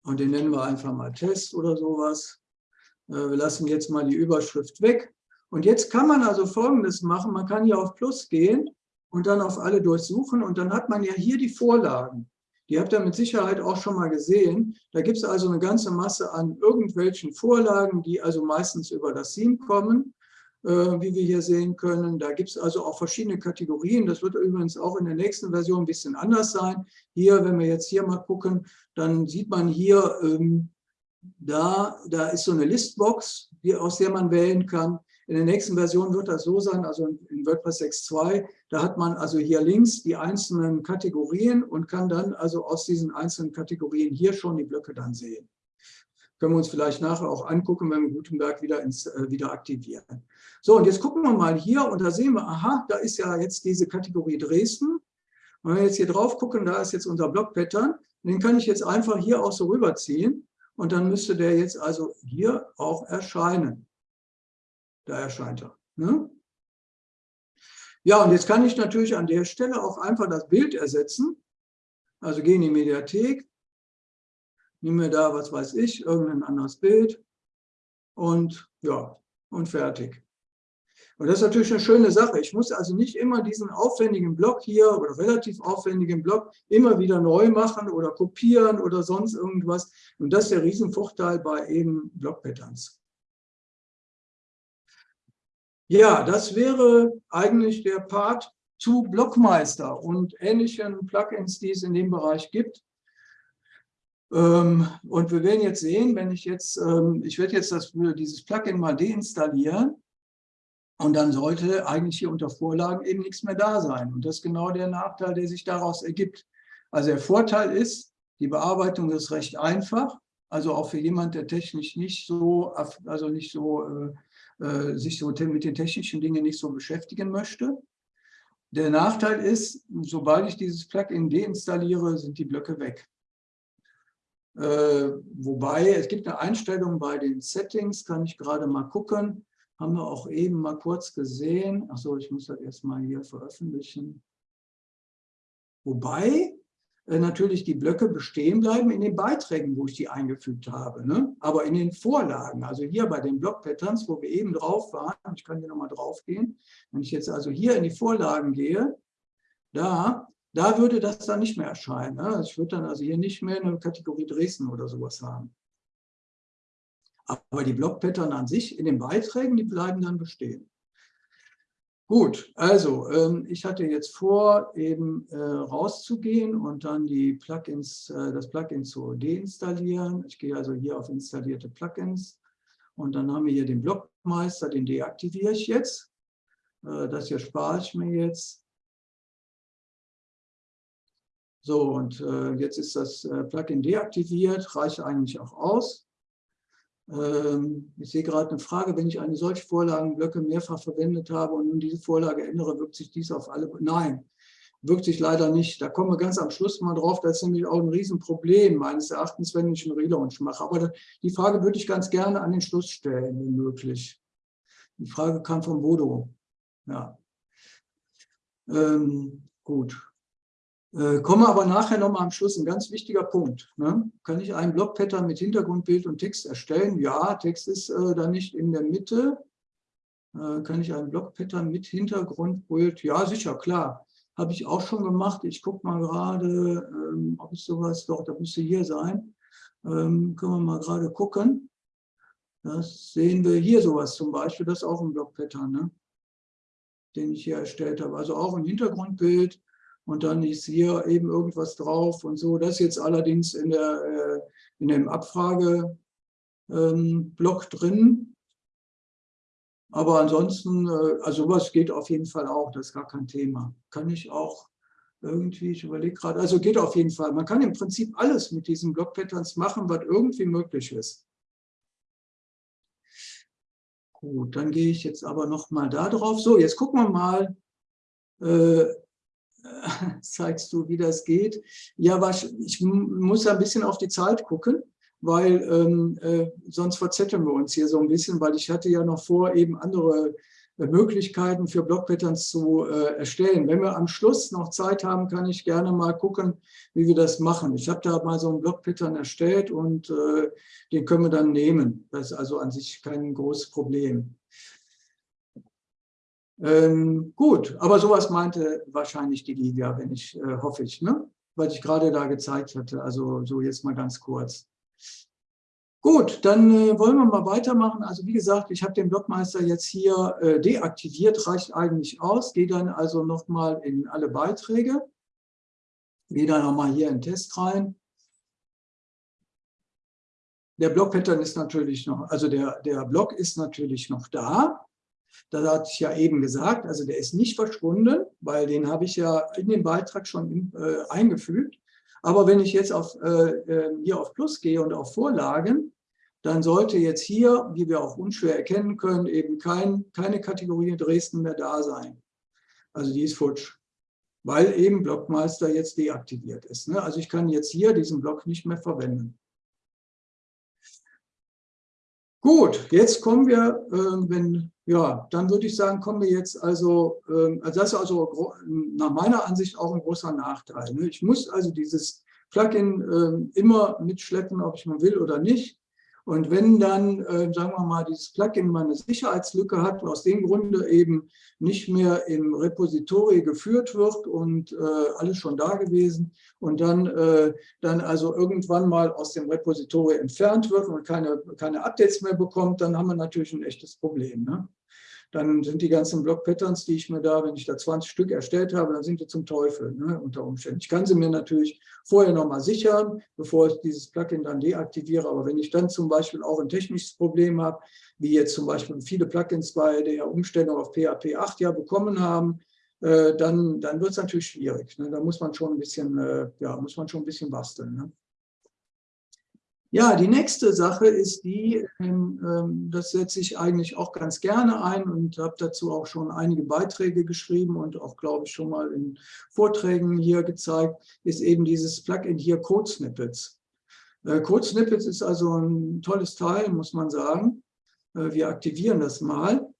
Und den nennen wir einfach mal Test oder sowas. Äh, wir lassen jetzt mal die Überschrift weg. Und jetzt kann man also Folgendes machen. Man kann hier auf Plus gehen und dann auf alle durchsuchen. Und dann hat man ja hier die Vorlagen. Die habt ihr mit Sicherheit auch schon mal gesehen. Da gibt es also eine ganze Masse an irgendwelchen Vorlagen, die also meistens über das Theme kommen. Äh, wie wir hier sehen können. Da gibt es also auch verschiedene Kategorien. Das wird übrigens auch in der nächsten Version ein bisschen anders sein. Hier, wenn wir jetzt hier mal gucken, dann sieht man hier, ähm, da, da ist so eine Listbox, die, aus der man wählen kann. In der nächsten Version wird das so sein, also in WordPress 6.2, da hat man also hier links die einzelnen Kategorien und kann dann also aus diesen einzelnen Kategorien hier schon die Blöcke dann sehen. Können wir uns vielleicht nachher auch angucken, wenn wir Gutenberg wieder, ins, äh, wieder aktivieren. So, und jetzt gucken wir mal hier und da sehen wir, aha, da ist ja jetzt diese Kategorie Dresden. Und wenn wir jetzt hier drauf gucken, da ist jetzt unser Block-Pattern. Den kann ich jetzt einfach hier auch so rüberziehen und dann müsste der jetzt also hier auch erscheinen. Da erscheint er. Ne? Ja, und jetzt kann ich natürlich an der Stelle auch einfach das Bild ersetzen. Also gehe in die Mediathek, nehme mir da, was weiß ich, irgendein anderes Bild und ja, und fertig. Und das ist natürlich eine schöne Sache. Ich muss also nicht immer diesen aufwendigen Block hier oder relativ aufwendigen Block immer wieder neu machen oder kopieren oder sonst irgendwas. Und das ist der Riesenvorteil bei eben Block-Patterns. Ja, das wäre eigentlich der Part zu Blockmeister und ähnlichen Plugins, die es in dem Bereich gibt. Ähm, und wir werden jetzt sehen, wenn ich jetzt, ähm, ich werde jetzt das, dieses Plugin mal deinstallieren und dann sollte eigentlich hier unter Vorlagen eben nichts mehr da sein. Und das ist genau der Nachteil, der sich daraus ergibt. Also der Vorteil ist, die Bearbeitung ist recht einfach, also auch für jemand, der technisch nicht so, also nicht so, äh, äh sich so mit den technischen Dingen nicht so beschäftigen möchte. Der Nachteil ist, sobald ich dieses Plugin deinstalliere, sind die Blöcke weg. Äh, wobei, es gibt eine Einstellung bei den Settings, kann ich gerade mal gucken. Haben wir auch eben mal kurz gesehen. Achso, ich muss das erstmal hier veröffentlichen. Wobei äh, natürlich die Blöcke bestehen bleiben in den Beiträgen, wo ich die eingefügt habe. Ne? Aber in den Vorlagen, also hier bei den Block-Patterns, wo wir eben drauf waren, ich kann hier nochmal drauf gehen, wenn ich jetzt also hier in die Vorlagen gehe, da da würde das dann nicht mehr erscheinen. Ne? Ich würde dann also hier nicht mehr eine Kategorie Dresden oder sowas haben. Aber die Blockpattern an sich in den Beiträgen, die bleiben dann bestehen. Gut, also ähm, ich hatte jetzt vor, eben äh, rauszugehen und dann die Plugins, äh, das Plugin zu deinstallieren. Ich gehe also hier auf installierte Plugins und dann haben wir hier den Blockmeister, den deaktiviere ich jetzt. Äh, das hier spare ich mir jetzt. So, und äh, jetzt ist das äh, Plugin deaktiviert, reicht eigentlich auch aus. Ähm, ich sehe gerade eine Frage, wenn ich eine solche Vorlagenblöcke mehrfach verwendet habe und nun diese Vorlage ändere, wirkt sich dies auf alle... Nein, wirkt sich leider nicht. Da kommen wir ganz am Schluss mal drauf. Das ist nämlich auch ein Riesenproblem meines Erachtens, wenn ich einen Relaunch mache. Aber die Frage würde ich ganz gerne an den Schluss stellen, wenn möglich. Die Frage kam von Bodo. Ja. Ähm, gut. Äh, komme aber nachher nochmal am Schluss, ein ganz wichtiger Punkt. Ne? Kann ich einen Blockpattern mit Hintergrundbild und Text erstellen? Ja, Text ist äh, da nicht in der Mitte. Äh, kann ich einen Blockpattern mit Hintergrundbild? Ja, sicher, klar. Habe ich auch schon gemacht. Ich gucke mal gerade, ähm, ob ich sowas, doch, da müsste hier sein. Ähm, können wir mal gerade gucken. Das sehen wir hier sowas zum Beispiel, das ist auch ein Blockpattern, ne? den ich hier erstellt habe. Also auch ein Hintergrundbild und dann ist hier eben irgendwas drauf und so. Das ist jetzt allerdings in, der, äh, in dem Abfrageblock ähm, drin. Aber ansonsten, äh, also sowas geht auf jeden Fall auch, das ist gar kein Thema. Kann ich auch irgendwie, ich überlege gerade, also geht auf jeden Fall. Man kann im Prinzip alles mit diesen Block-Patterns machen, was irgendwie möglich ist. Gut, dann gehe ich jetzt aber noch mal da drauf. So, jetzt gucken wir mal, äh, (laughs) zeigst du, wie das geht. Ja, was, ich muss ein bisschen auf die Zeit gucken, weil ähm, äh, sonst verzetteln wir uns hier so ein bisschen, weil ich hatte ja noch vor, eben andere äh, Möglichkeiten für Blockpatterns zu äh, erstellen. Wenn wir am Schluss noch Zeit haben, kann ich gerne mal gucken, wie wir das machen. Ich habe da mal so einen Blockpattern erstellt und äh, den können wir dann nehmen. Das ist also an sich kein großes Problem. Ähm, gut, aber sowas meinte wahrscheinlich die Livia, wenn ich, äh, hoffe ich, ne? weil ich gerade da gezeigt hatte. Also so jetzt mal ganz kurz. Gut, dann äh, wollen wir mal weitermachen. Also wie gesagt, ich habe den Blockmeister jetzt hier äh, deaktiviert, reicht eigentlich aus. Gehe dann also nochmal in alle Beiträge. Gehe dann nochmal hier in Test rein. Der Block-Pattern ist natürlich noch, also der, der Block ist natürlich noch da. Das hatte ich ja eben gesagt, also der ist nicht verschwunden, weil den habe ich ja in den Beitrag schon äh, eingefügt. Aber wenn ich jetzt auf, äh, ähm, hier auf Plus gehe und auf Vorlagen, dann sollte jetzt hier, wie wir auch unschwer erkennen können, eben kein, keine Kategorie Dresden mehr da sein. Also die ist futsch, weil eben Blockmeister jetzt deaktiviert ist. Ne? Also ich kann jetzt hier diesen Block nicht mehr verwenden. Gut, jetzt kommen wir, äh, wenn, ja, dann würde ich sagen, kommen wir jetzt also, äh, also das ist also nach meiner Ansicht auch ein großer Nachteil. Ne? Ich muss also dieses Plugin äh, immer mitschleppen, ob ich mal will oder nicht. Und wenn dann, äh, sagen wir mal, dieses Plugin mal eine Sicherheitslücke hat, aus dem Grunde eben nicht mehr im Repository geführt wird und äh, alles schon da gewesen und dann, äh, dann also irgendwann mal aus dem Repository entfernt wird und keine, keine Updates mehr bekommt, dann haben wir natürlich ein echtes Problem. Ne? Dann sind die ganzen Block-Patterns, die ich mir da, wenn ich da 20 Stück erstellt habe, dann sind die zum Teufel ne, unter Umständen. Ich kann sie mir natürlich vorher nochmal sichern, bevor ich dieses Plugin dann deaktiviere. Aber wenn ich dann zum Beispiel auch ein technisches Problem habe, wie jetzt zum Beispiel viele Plugins bei der Umstellung auf PHP 8 ja bekommen haben, äh, dann, dann wird es natürlich schwierig. Ne? Da muss man schon ein bisschen, äh, ja, muss man schon ein bisschen basteln. Ne? Ja, die nächste Sache ist die, ähm, ähm, das setze ich eigentlich auch ganz gerne ein und habe dazu auch schon einige Beiträge geschrieben und auch, glaube ich, schon mal in Vorträgen hier gezeigt, ist eben dieses Plugin hier Code Snippets. Äh, Code Snippets ist also ein tolles Teil, muss man sagen. Äh, wir aktivieren das mal.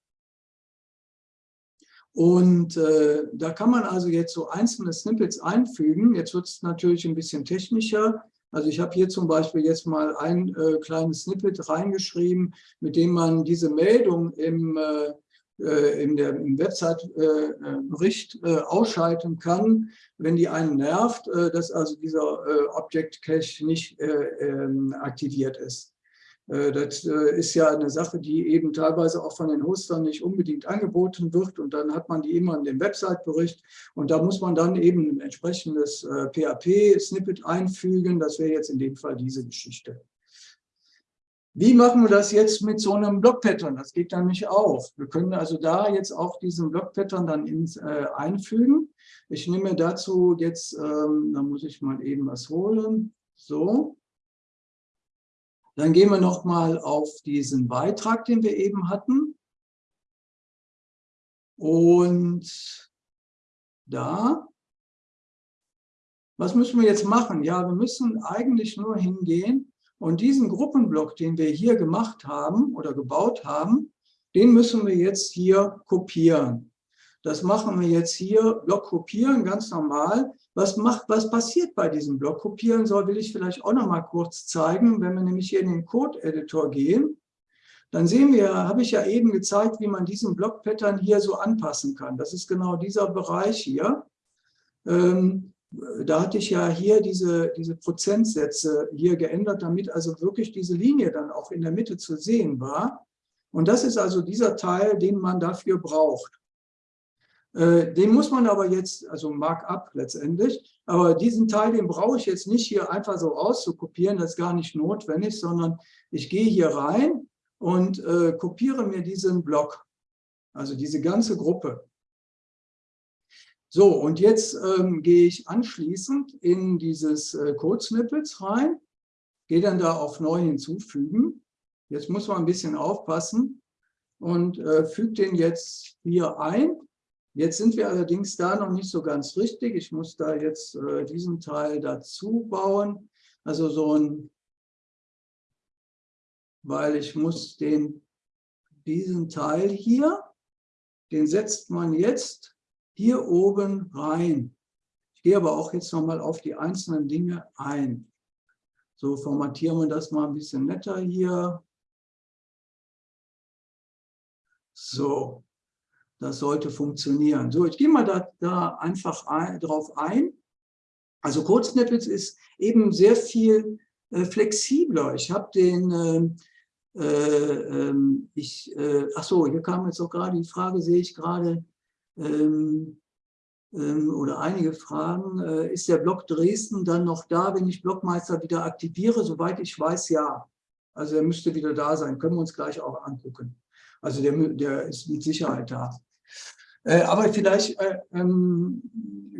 Und äh, da kann man also jetzt so einzelne Snippets einfügen. Jetzt wird es natürlich ein bisschen technischer. Also ich habe hier zum Beispiel jetzt mal ein äh, kleines Snippet reingeschrieben, mit dem man diese Meldung im, äh, äh in der, im Website-Bericht äh, äh, ausschalten kann, wenn die einen nervt, dass also dieser Object Cache nicht ähm, aktiviert ist. Äh, das äh, ist ja eine Sache, die eben teilweise auch von den Hostern nicht unbedingt angeboten wird und dann hat man die immer in dem Website-Bericht und da muss man dann eben ein entsprechendes PHP-Snippet einfügen. Das wäre jetzt in dem Fall diese Geschichte. Wie machen wir das jetzt mit so einem Block-Pattern? Das geht dann nicht auf. Wir können also da jetzt auch diesen Block-Pattern dann ins, äh, einfügen. Ich nehme dazu jetzt, ähm, da muss ich mal eben was holen. So. Dann gehen wir nochmal auf diesen Beitrag, den wir eben hatten. Und da. Was müssen wir jetzt machen? Ja, wir müssen eigentlich nur hingehen und diesen Gruppenblock, den wir hier gemacht haben oder gebaut haben, den müssen wir jetzt hier kopieren. Das machen wir jetzt hier, Block kopieren, ganz normal. Was, macht, was passiert bei diesem Block kopieren soll, will ich vielleicht auch noch mal kurz zeigen. Wenn wir nämlich hier in den Code-Editor gehen, dann sehen wir, habe ich ja eben gezeigt, wie man diesen Block-Pattern hier so anpassen kann. Das ist genau dieser Bereich hier. Ähm, da hatte ich ja hier diese, diese Prozentsätze hier geändert, damit also wirklich diese Linie dann auch in der Mitte zu sehen war. Und das ist also dieser Teil, den man dafür braucht. Äh, den muss man aber jetzt, also Markup letztendlich, aber diesen Teil, den brauche ich jetzt nicht hier einfach so auszukopieren, das ist gar nicht notwendig, sondern ich gehe hier rein und äh, kopiere mir diesen Block, also diese ganze Gruppe. So, und jetzt ähm, gehe ich anschließend in dieses äh, Code-Snippets rein, gehe dann da auf Neu hinzufügen. Jetzt muss man ein bisschen aufpassen und äh, füge den jetzt hier ein. Jetzt sind wir allerdings da noch nicht so ganz richtig. Ich muss da jetzt äh, diesen Teil dazu bauen. Also so ein, weil ich muss den, diesen Teil hier, den setzt man jetzt hier oben rein. Ich gehe aber auch jetzt nochmal auf die einzelnen Dinge ein. So formatieren wir das mal ein bisschen netter hier. So, das sollte funktionieren. So, ich gehe mal da, da einfach ein, drauf ein. Also Code-Snippets ist eben sehr viel äh, flexibler. Ich habe den, äh, äh, ähm, ich, äh, ach so, hier kam jetzt auch gerade die Frage, sehe ich gerade, ähm, ähm, oder einige Fragen. Äh, ist der Block Dresden dann noch da, wenn ich Blockmeister wieder aktiviere? Soweit ich weiß, ja. Also er müsste wieder da sein. Können wir uns gleich auch angucken. Also der, der ist mit Sicherheit da. Äh, aber vielleicht äh, ähm,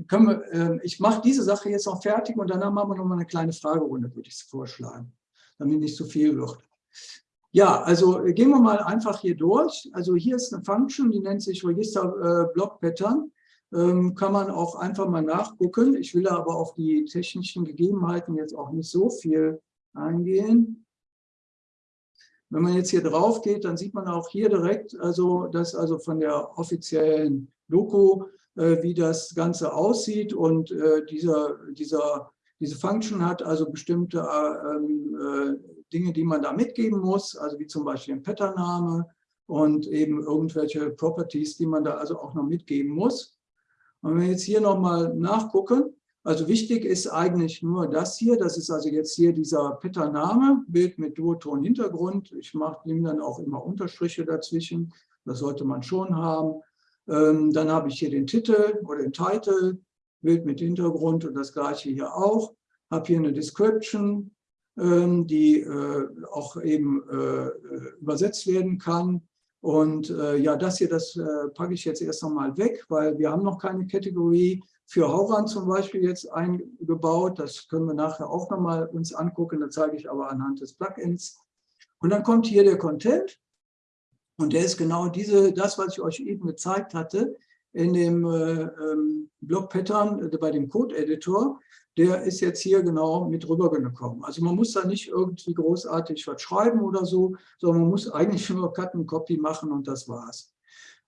können wir, äh, ich mache diese Sache jetzt noch fertig und danach machen wir noch mal eine kleine Fragerunde, würde ich vorschlagen, damit nicht zu viel wird. Ja, also äh, gehen wir mal einfach hier durch. Also hier ist eine Function, die nennt sich Register äh, Block Pattern. Ähm, kann man auch einfach mal nachgucken. Ich will aber auf die technischen Gegebenheiten jetzt auch nicht so viel eingehen. Wenn man jetzt hier drauf geht, dann sieht man auch hier direkt, also das also von der offiziellen Doku, äh, wie das Ganze aussieht. Und äh, dieser, dieser, diese Function hat also bestimmte äh, ähm, äh Dinge, die man da mitgeben muss, also wie zum Beispiel ein Pattername und eben irgendwelche Properties, die man da also auch noch mitgeben muss. Und wenn wir jetzt hier nochmal nachgucken, also wichtig ist eigentlich nur das hier, das ist also jetzt hier dieser Pattername, Bild mit Duoton-Hintergrund. Ich mache ihm dann auch immer Unterstriche dazwischen, das sollte man schon haben. Ähm, dann habe ich hier den Titel oder den Titel, Bild mit Hintergrund und das gleiche hier auch. Habe hier eine Description, ähm, die äh, auch eben äh, übersetzt werden kann. Und äh, ja, das hier, das packe ich jetzt erst einmal weg, weil wir haben noch keine Kategorie für Hauran zum Beispiel jetzt eingebaut. Das können wir nachher auch nochmal uns angucken. Das zeige ich aber anhand des Plugins. Und dann kommt hier der Content. Und der ist genau diese, das, was ich euch eben gezeigt hatte, in dem äh, ähm, Block-Pattern bei dem Code-Editor der ist jetzt hier genau mit rübergekommen. Also man muss da nicht irgendwie großartig was schreiben oder so, sondern man muss eigentlich nur Cut and Copy machen und das war's.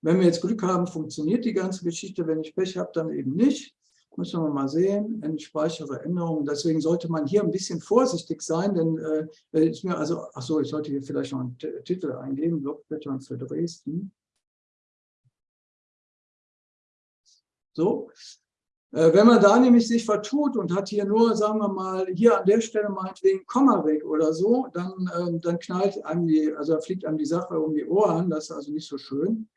Wenn wir jetzt Glück haben, funktioniert die ganze Geschichte. Wenn ich Pech habe, dann eben nicht. Müssen wir mal sehen. Ich speichere Änderungen. Deswegen sollte man hier ein bisschen vorsichtig sein, denn äh, ist mir also, ach so, ich sollte hier vielleicht noch einen T Titel eingeben, Blockblättern für Dresden. So, Äh, wenn man da nämlich sich vertut und hat hier nur, sagen wir mal, hier an der Stelle meinetwegen Komma weg oder so, dann, ähm, dann knallt einem die, also fliegt einem die Sache um die Ohren, das ist also nicht so schön.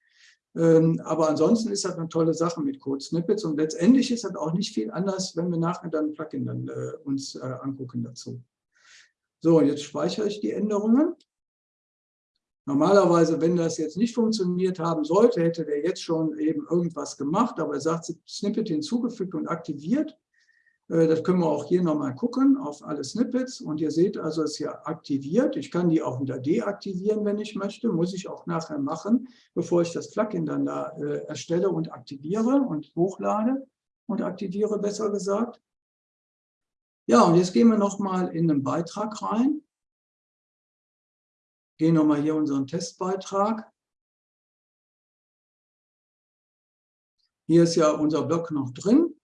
Ähm, aber ansonsten ist das eine tolle Sache mit Code-Snippets und letztendlich ist das auch nicht viel anders, wenn wir nachher dann ein Plugin dann, äh, uns äh, angucken dazu. So, jetzt speichere ich die Änderungen. Normalerweise, wenn das jetzt nicht funktioniert haben sollte, hätte der jetzt schon eben irgendwas gemacht, aber er sagt, Snippet hinzugefügt und aktiviert. Äh, das können wir auch hier nochmal gucken auf alle Snippets und ihr seht also, es ist hier aktiviert. Ich kann die auch wieder deaktivieren, wenn ich möchte, muss ich auch nachher machen, bevor ich das Plugin dann da äh, erstelle und aktiviere und hochlade und aktiviere, besser gesagt. Ja, und jetzt gehen wir nochmal in den Beitrag rein gehen nochmal hier unseren Testbeitrag. Hier ist ja unser Block noch drin.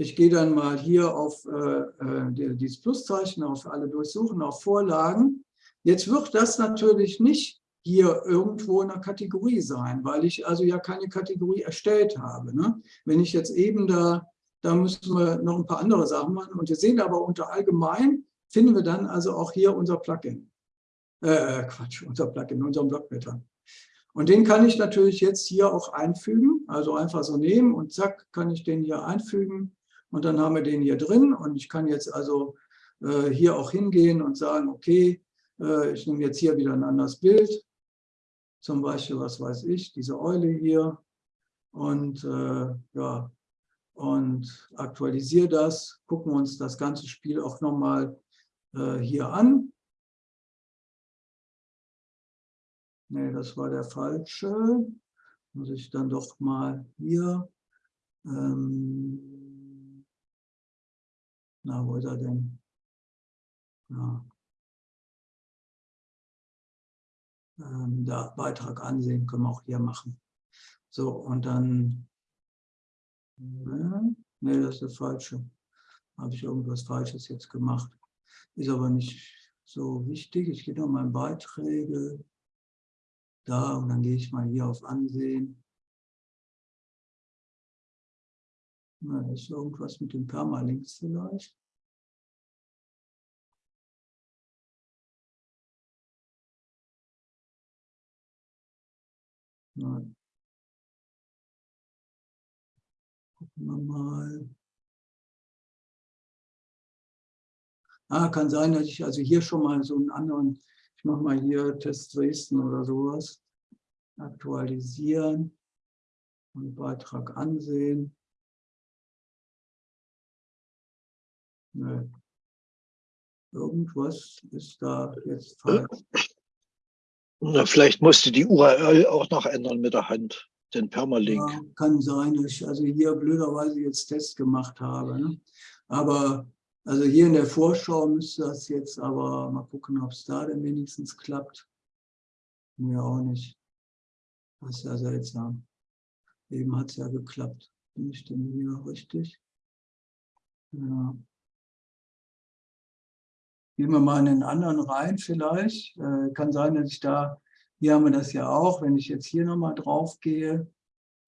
Ich gehe dann mal hier auf äh, äh dieses Pluszeichen, auf alle durchsuchen, auf Vorlagen. Jetzt wird das natürlich nicht hier irgendwo in der Kategorie sein, weil ich also ja keine Kategorie erstellt habe. Ne? Wenn ich jetzt eben da, da müssen wir noch ein paar andere Sachen machen. Und wir sehen aber unter allgemein, finden wir dann also auch hier unser Plugin äh, Quatsch, unser Plugin, unserem Blockblätter. Und den kann ich natürlich jetzt hier auch einfügen, also einfach so nehmen und zack, kann ich den hier einfügen und dann haben wir den hier drin und ich kann jetzt also äh, hier auch hingehen und sagen, okay, äh, ich nehme jetzt hier wieder ein anderes Bild, zum Beispiel, was weiß ich, diese Eule hier und äh, ja, und aktualisiere das, gucken uns das ganze Spiel auch nochmal äh, hier an Nee, das war der falsche. Muss ich dann doch mal hier. Ähm, na, wo ist er denn? Ja. Ähm, da Beitrag ansehen können wir auch hier machen. So, und dann. Ne, nee, das ist der falsche. Habe ich irgendwas Falsches jetzt gemacht. Ist aber nicht so wichtig. Ich gehe noch mal in Beiträge da und dann gehe ich mal hier auf Ansehen. Na, ist irgendwas mit den Permalinks vielleicht. Nein. Gucken wir mal. Ah, kann sein, dass ich also hier schon mal so einen anderen ich mache mal hier Test Dresden oder sowas. Aktualisieren und Beitrag ansehen. Nee. Irgendwas ist da jetzt falsch. Na, vielleicht musste die URL auch noch ändern mit der Hand, den Permalink. Ja, kann sein, dass ich also hier blöderweise jetzt Test gemacht habe. Ne? Aber also hier in der Vorschau müsste das jetzt aber mal gucken, ob es da denn wenigstens klappt. Mir auch nicht. Das ist ja seltsam. Eben hat es ja geklappt. Bin ich denn hier richtig? Ja. Gehen wir mal in den anderen rein vielleicht. Äh, kann sein, dass ich da, hier haben wir das ja auch, wenn ich jetzt hier nochmal drauf gehe,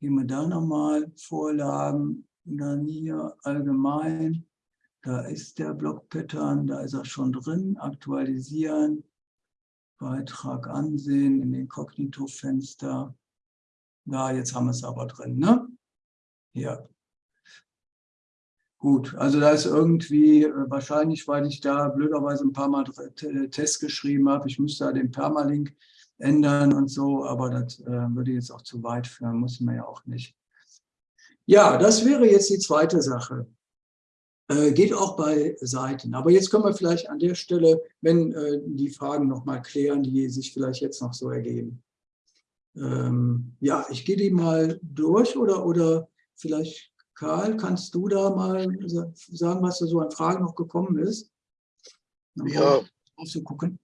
gehen wir da nochmal Vorlagen, dann hier allgemein da ist der Block-Pattern, da ist er schon drin. Aktualisieren, Beitrag ansehen in den Kognito-Fenster. Ja, jetzt haben wir es aber drin, ne? Ja. Gut, also da ist irgendwie, äh, wahrscheinlich, weil ich da blöderweise ein paar Mal Tests geschrieben habe, ich müsste da den Permalink ändern und so, aber das äh, würde jetzt auch zu weit führen, muss man ja auch nicht. Ja, das wäre jetzt die zweite Sache. Äh, geht auch bei Seiten. Aber jetzt können wir vielleicht an der Stelle, wenn äh, die Fragen noch mal klären, die sich vielleicht jetzt noch so ergeben. Ähm, ja, ich gehe die mal durch oder, oder vielleicht, Karl, kannst du da mal sagen, was da so an Fragen noch gekommen ist? Dann ja. gucken.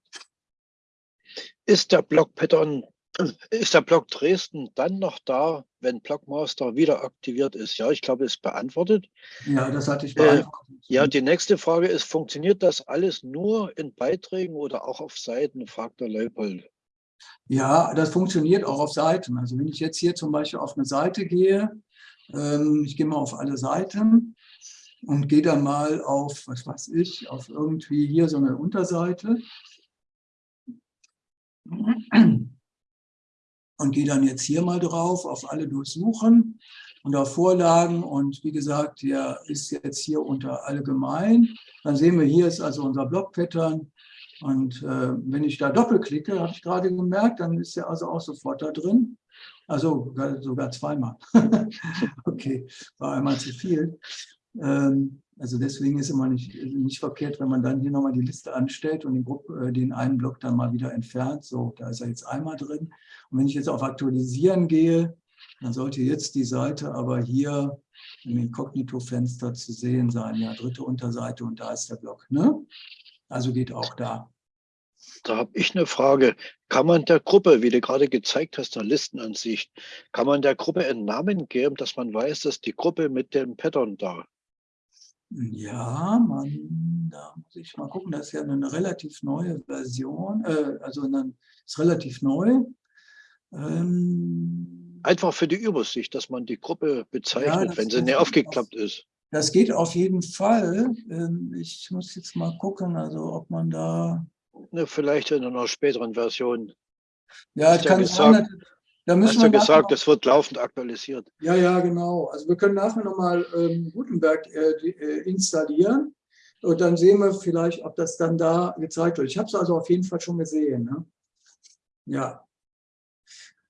Ist der Block-Pattern ist der Block Dresden dann noch da, wenn Blockmaster wieder aktiviert ist? Ja, ich glaube, es ist beantwortet. Ja, das hatte ich äh, beantwortet. Äh, ja, die nächste Frage ist, funktioniert das alles nur in Beiträgen oder auch auf Seiten, fragt der Leupold. Ja, das funktioniert auch auf Seiten. Also wenn ich jetzt hier zum Beispiel auf eine Seite gehe ich gehe mal auf alle Seiten und gehe dann mal auf, was weiß ich, auf irgendwie hier so eine Unterseite. Und gehe dann jetzt hier mal drauf, auf alle durchsuchen und auf Vorlagen. Und wie gesagt, der ist jetzt hier unter allgemein. Dann sehen wir, hier ist also unser Block-Pattern. Und äh, wenn ich da doppelklicke, habe ich gerade gemerkt, dann ist er also auch sofort da drin. Also sogar zweimal. (laughs) okay, war einmal zu viel. Ähm, also deswegen ist immer nicht, nicht verkehrt, wenn man dann hier nochmal die Liste anstellt und den, Gruppe, äh, den einen Block dann mal wieder entfernt. So, da ist er jetzt einmal drin. Und wenn ich jetzt auf Aktualisieren gehe, dann sollte jetzt die Seite aber hier im Inkognito-Fenster zu sehen sein. Ja, dritte Unterseite und da ist der Block. Ne? Also geht auch da. Da habe ich eine Frage. Kann man der Gruppe, wie du gerade gezeigt hast, der Listenansicht, kann man der Gruppe einen Namen geben, dass man weiß, dass die Gruppe mit dem Pattern da ja, man, da muss ich mal gucken, das ist ja eine relativ neue Version, äh, also eine, ist relativ neu. Ähm, Einfach für die Übersicht, dass man die Gruppe bezeichnet, ja, wenn sie nicht aufgeklappt auf, ist. Das geht auf jeden Fall. Ähm, ich muss jetzt mal gucken, also ob man da... Ne, vielleicht in einer späteren Version. Ja, es kann sein, da müssen Hast du gesagt, es wird laufend aktualisiert. Ja, ja, genau. Also wir können nachher nochmal ähm, Gutenberg äh, äh, installieren und dann sehen wir vielleicht, ob das dann da gezeigt wird. Ich habe es also auf jeden Fall schon gesehen. Ne? Ja.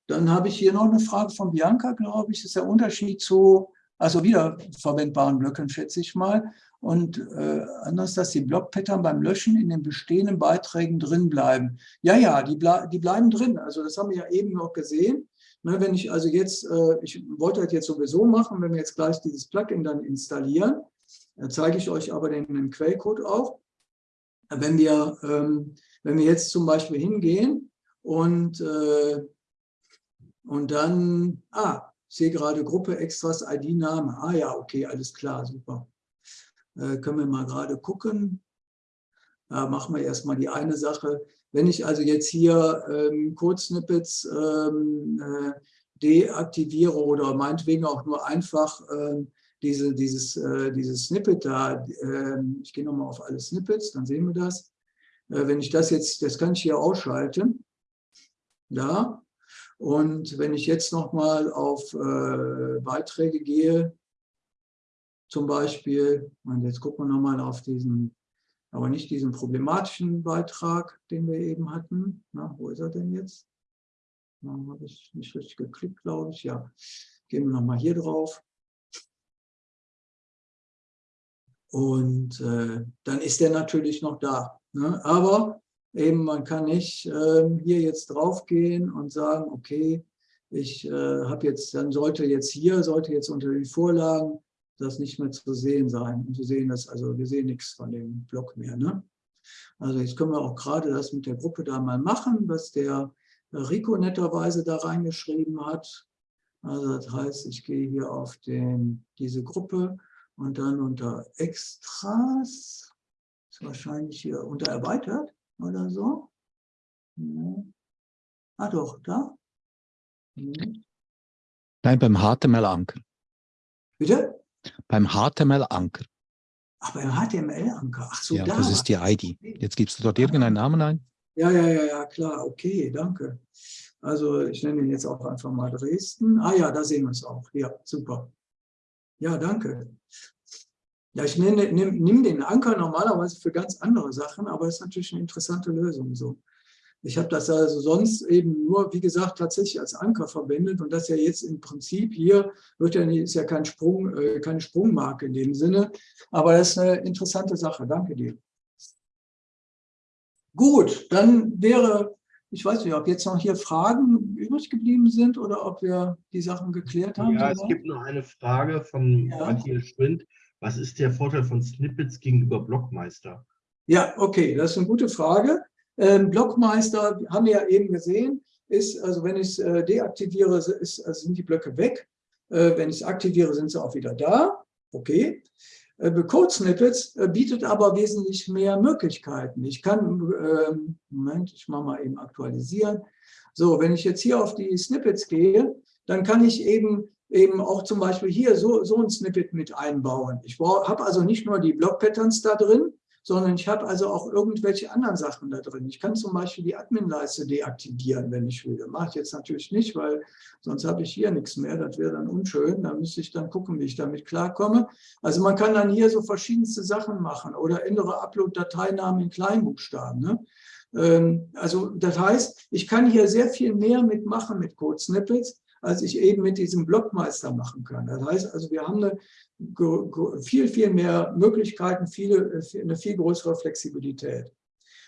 Dann habe ich hier noch eine Frage von Bianca, glaube ich. Das ist der Unterschied zu, also wiederverwendbaren Blöcken, schätze ich mal. Und äh, anders, dass die Blockpattern beim Löschen in den bestehenden Beiträgen drin bleiben. Ja, ja, die, ble die bleiben drin. Also das haben wir ja eben noch gesehen. Ne, wenn ich also jetzt, äh, ich wollte das jetzt sowieso machen, wenn wir jetzt gleich dieses Plugin dann installieren, dann zeige ich euch aber den, den Quellcode auch. Wenn wir, ähm, wenn wir jetzt zum Beispiel hingehen und, äh, und dann, ah, ich sehe gerade Gruppe Extras ID-Name. Ah ja, okay, alles klar, super. Äh, können wir mal gerade gucken. Da machen wir erstmal die eine Sache. Wenn ich also jetzt hier ähm, Code-Snippets ähm, äh, deaktiviere oder meinetwegen auch nur einfach äh, diese, dieses, äh, dieses Snippet da, ähm, ich gehe nochmal auf alle Snippets, dann sehen wir das. Äh, wenn ich das jetzt, das kann ich hier ausschalten. Da. Und wenn ich jetzt nochmal auf äh, Beiträge gehe, zum Beispiel, und jetzt gucken wir nochmal auf diesen, aber nicht diesen problematischen Beitrag, den wir eben hatten. Na, wo ist er denn jetzt? Da habe ich nicht richtig geklickt, glaube ich. Ja, gehen wir nochmal hier drauf. Und äh, dann ist der natürlich noch da. Ne? Aber eben, man kann nicht äh, hier jetzt drauf gehen und sagen, okay, ich äh, habe jetzt, dann sollte jetzt hier, sollte jetzt unter die Vorlagen das nicht mehr zu sehen sein. Und zu sehen, dass, also wir sehen nichts von dem Block mehr. Ne? Also jetzt können wir auch gerade das mit der Gruppe da mal machen, was der Rico netterweise da reingeschrieben hat. Also das heißt, ich gehe hier auf den, diese Gruppe und dann unter Extras, ist wahrscheinlich hier unter Erweitert oder so. Ja. Ah doch, da. Nein, beim HTML-Anker. Bitte? Beim HTML-Anker. Ach, beim HTML-Anker. Ach so, ja, da. das ist die ID. Jetzt gibst du dort irgendeinen Namen ein? Ja, ja, ja, ja, klar. Okay, danke. Also ich nenne ihn jetzt auch einfach mal Dresden. Ah ja, da sehen wir es auch. Ja, super. Ja, danke. Ja, ich nehme nimm, nimm den Anker normalerweise für ganz andere Sachen, aber es ist natürlich eine interessante Lösung so. Ich habe das also sonst eben nur, wie gesagt, tatsächlich als Anker verwendet und das ja jetzt im Prinzip hier wird ja, ist ja kein Sprung, äh, keine Sprungmarke in dem Sinne, aber das ist eine interessante Sache. Danke dir. Gut, dann wäre, ich weiß nicht, ob jetzt noch hier Fragen übrig geblieben sind oder ob wir die Sachen geklärt haben. Ja, es gibt noch eine Frage von ja. Matthias Schwind. Was ist der Vorteil von Snippets gegenüber Blockmeister? Ja, okay, das ist eine gute Frage. Ähm, Blockmeister, haben wir ja eben gesehen, ist, also wenn ich es äh, deaktiviere, ist, also sind die Blöcke weg. Äh, wenn ich es aktiviere, sind sie auch wieder da. Okay. Äh, Code Snippets äh, bietet aber wesentlich mehr Möglichkeiten. Ich kann, ähm, Moment, ich mache mal eben aktualisieren. So, wenn ich jetzt hier auf die Snippets gehe, dann kann ich eben eben auch zum Beispiel hier so, so ein Snippet mit einbauen. Ich habe also nicht nur die Block-Patterns da drin, sondern ich habe also auch irgendwelche anderen Sachen da drin. Ich kann zum Beispiel die Admin-Leiste deaktivieren, wenn ich will. Mache ich jetzt natürlich nicht, weil sonst habe ich hier nichts mehr. Das wäre dann unschön. Da müsste ich dann gucken, wie ich damit klarkomme. Also man kann dann hier so verschiedenste Sachen machen oder ändere Upload-Dateinamen in Kleinbuchstaben. Ne? Ähm, also das heißt, ich kann hier sehr viel mehr mitmachen mit Code-Snippets, als ich eben mit diesem Blockmeister machen kann. Das heißt also, wir haben eine viel, viel mehr Möglichkeiten, viele, eine viel größere Flexibilität.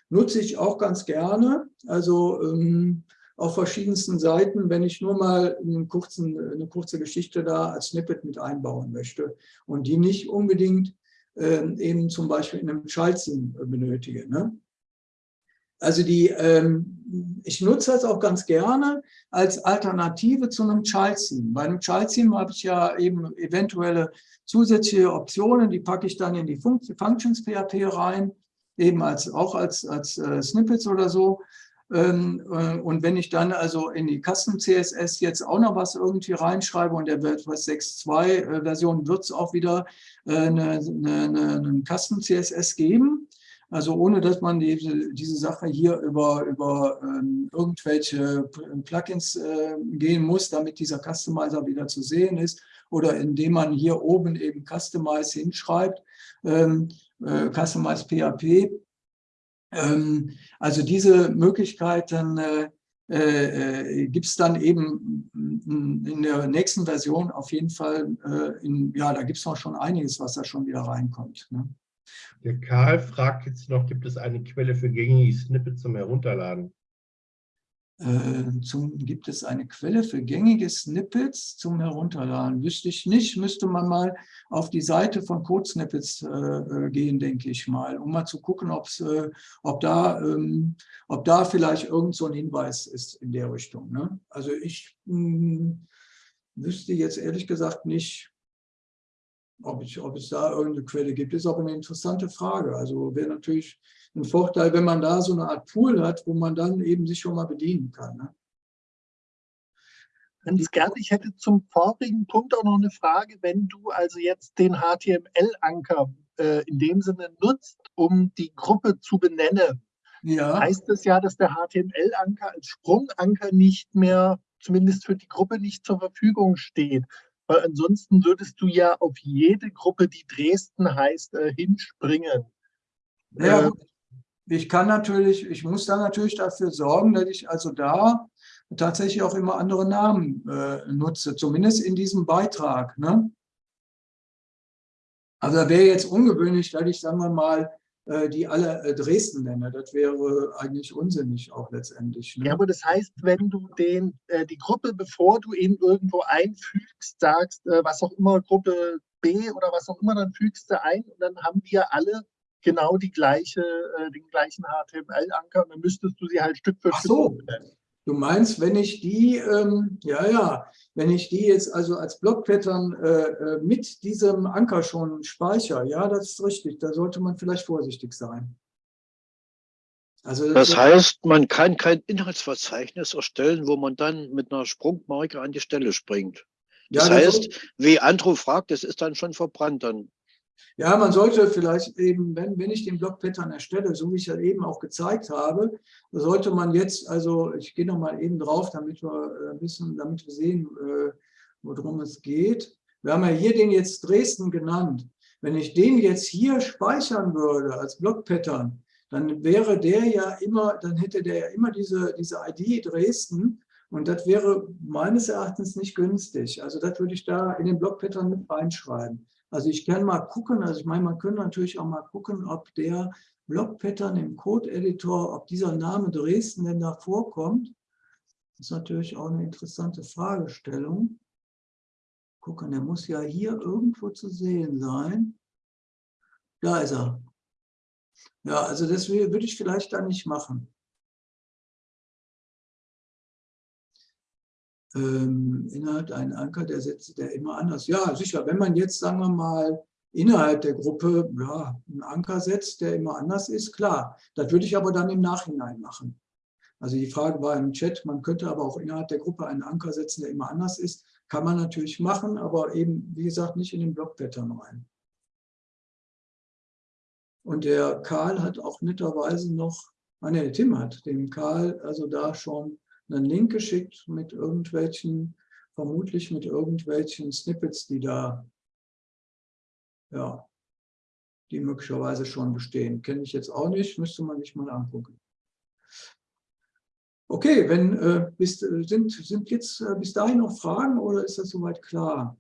Nutze ich auch ganz gerne, also ähm, auf verschiedensten Seiten, wenn ich nur mal kurzen, eine kurze Geschichte da als Snippet mit einbauen möchte und die nicht unbedingt äh, eben zum Beispiel in einem Child-Scene benötige. Ne? Also die, ähm, ich nutze das auch ganz gerne als Alternative zu einem Child Theme. Bei einem Child Theme habe ich ja eben eventuelle zusätzliche Optionen, die packe ich dann in die Functions PHP rein, eben als, auch als, als äh, Snippets oder so. Ähm, äh, und wenn ich dann also in die Custom CSS jetzt auch noch was irgendwie reinschreibe und der was 6.2 äh, Version wird es auch wieder äh, eine, eine, eine Custom CSS geben. Also ohne, dass man diese, diese Sache hier über, über ähm, irgendwelche Plugins äh, gehen muss, damit dieser Customizer wieder zu sehen ist oder indem man hier oben eben Customize hinschreibt, ähm, äh, Customize PHP. Ähm, also diese Möglichkeiten äh, äh, gibt es dann eben in der nächsten Version auf jeden Fall, äh, in, ja, da gibt es noch schon einiges, was da schon wieder reinkommt. Ne? Der Karl fragt jetzt noch, gibt es eine Quelle für gängige Snippets zum Herunterladen? Äh, zum, gibt es eine Quelle für gängige Snippets zum Herunterladen? Wüsste ich nicht, müsste man mal auf die Seite von Code-Snippets äh, äh, gehen, denke ich mal, um mal zu gucken, äh, ob, da, ähm, ob da vielleicht irgend so ein Hinweis ist in der Richtung. Ne? Also ich mh, hm, wüsste jetzt ehrlich gesagt nicht, ob, ich, ob es da irgendeine Quelle gibt, ist aber eine interessante Frage. Also wäre natürlich ein Vorteil, wenn man da so eine Art Pool hat, wo man dann eben sich schon mal bedienen kann. Ne? Ganz gerne. Ich hätte zum vorigen Punkt auch noch eine Frage. Wenn du also jetzt den HTML-Anker äh, in dem Sinne nutzt, um die Gruppe zu benennen, ja. heißt das ja, dass der HTML-Anker als Sprunganker nicht mehr, zumindest für die Gruppe, nicht zur Verfügung steht weil ansonsten würdest du ja auf jede Gruppe, die Dresden heißt, äh, hinspringen. Ja, äh, ich kann natürlich, ich muss dann natürlich dafür sorgen, dass ich also da tatsächlich auch immer andere Namen äh, nutze, zumindest in diesem Beitrag. Ne? Also da wäre jetzt ungewöhnlich, dass ich, sagen wir mal, die alle äh, Dresden nenne. Das wäre eigentlich unsinnig auch letztendlich. Ne? Ja, aber das heißt, wenn du den, äh, die Gruppe, bevor du ihn irgendwo einfügst, sagst, was auch immer, Gruppe B oder was auch immer, dann fügst du ein und dann haben wir alle genau die gleiche, den gleichen HTML-Anker und dann müsstest du sie halt Stück für Ach so. Stück nennen. Du meinst, wenn ich die, ähm, ja, ja, wenn ich die jetzt also als Blockpattern äh, äh, mit diesem Anker schon speichere, ja, das ist richtig, da sollte man vielleicht vorsichtig sein. Also das, das heißt, man kann kein Inhaltsverzeichnis erstellen, wo man dann mit einer Sprungmarke an die Stelle springt. Das, ja, das heißt, wie Andrew fragt, das ist dann schon verbrannt dann. Ja, man sollte vielleicht eben, wenn, wenn ich den Block-Pattern erstelle, so wie ich ja eben auch gezeigt habe, sollte man jetzt, also ich gehe nochmal eben drauf, damit wir äh, wissen, damit wir sehen, äh, worum es geht. Wir haben ja hier den jetzt Dresden genannt. Wenn ich den jetzt hier speichern würde als Block-Pattern, dann wäre der ja immer, dann hätte der ja immer diese, diese ID Dresden und das wäre meines Erachtens nicht günstig. Also das würde ich da in den Block-Pattern mit reinschreiben. Also ich kann mal gucken, also ich meine, man könnte natürlich auch mal gucken, ob der Block-Pattern im Code-Editor, ob dieser Name Dresden denn da vorkommt. Das ist natürlich auch eine interessante Fragestellung. Gucken, der muss ja hier irgendwo zu sehen sein. Da ist er. Ja, also das würde ich vielleicht da nicht machen. Ähm, Inhalt einen Anker, der setzt der immer anders. Ja, sicher, wenn man jetzt, sagen wir mal, innerhalb der Gruppe ja, einen Anker setzt, der immer anders ist, klar. Das würde ich aber dann im Nachhinein machen. Also die Frage war im Chat, man könnte aber auch innerhalb der Gruppe einen Anker setzen, der immer anders ist. Kann man natürlich machen, aber eben, wie gesagt, nicht in den Blockpattern rein. Und der Karl hat auch netterweise noch, ah ne, Tim hat dem Karl also da schon einen Link geschickt mit irgendwelchen, vermutlich mit irgendwelchen Snippets, die da, ja, die möglicherweise schon bestehen. Kenne ich jetzt auch nicht, müsste man sich mal angucken. Okay, wenn, äh, bis, äh, sind, sind jetzt äh, bis dahin noch Fragen oder ist das soweit klar?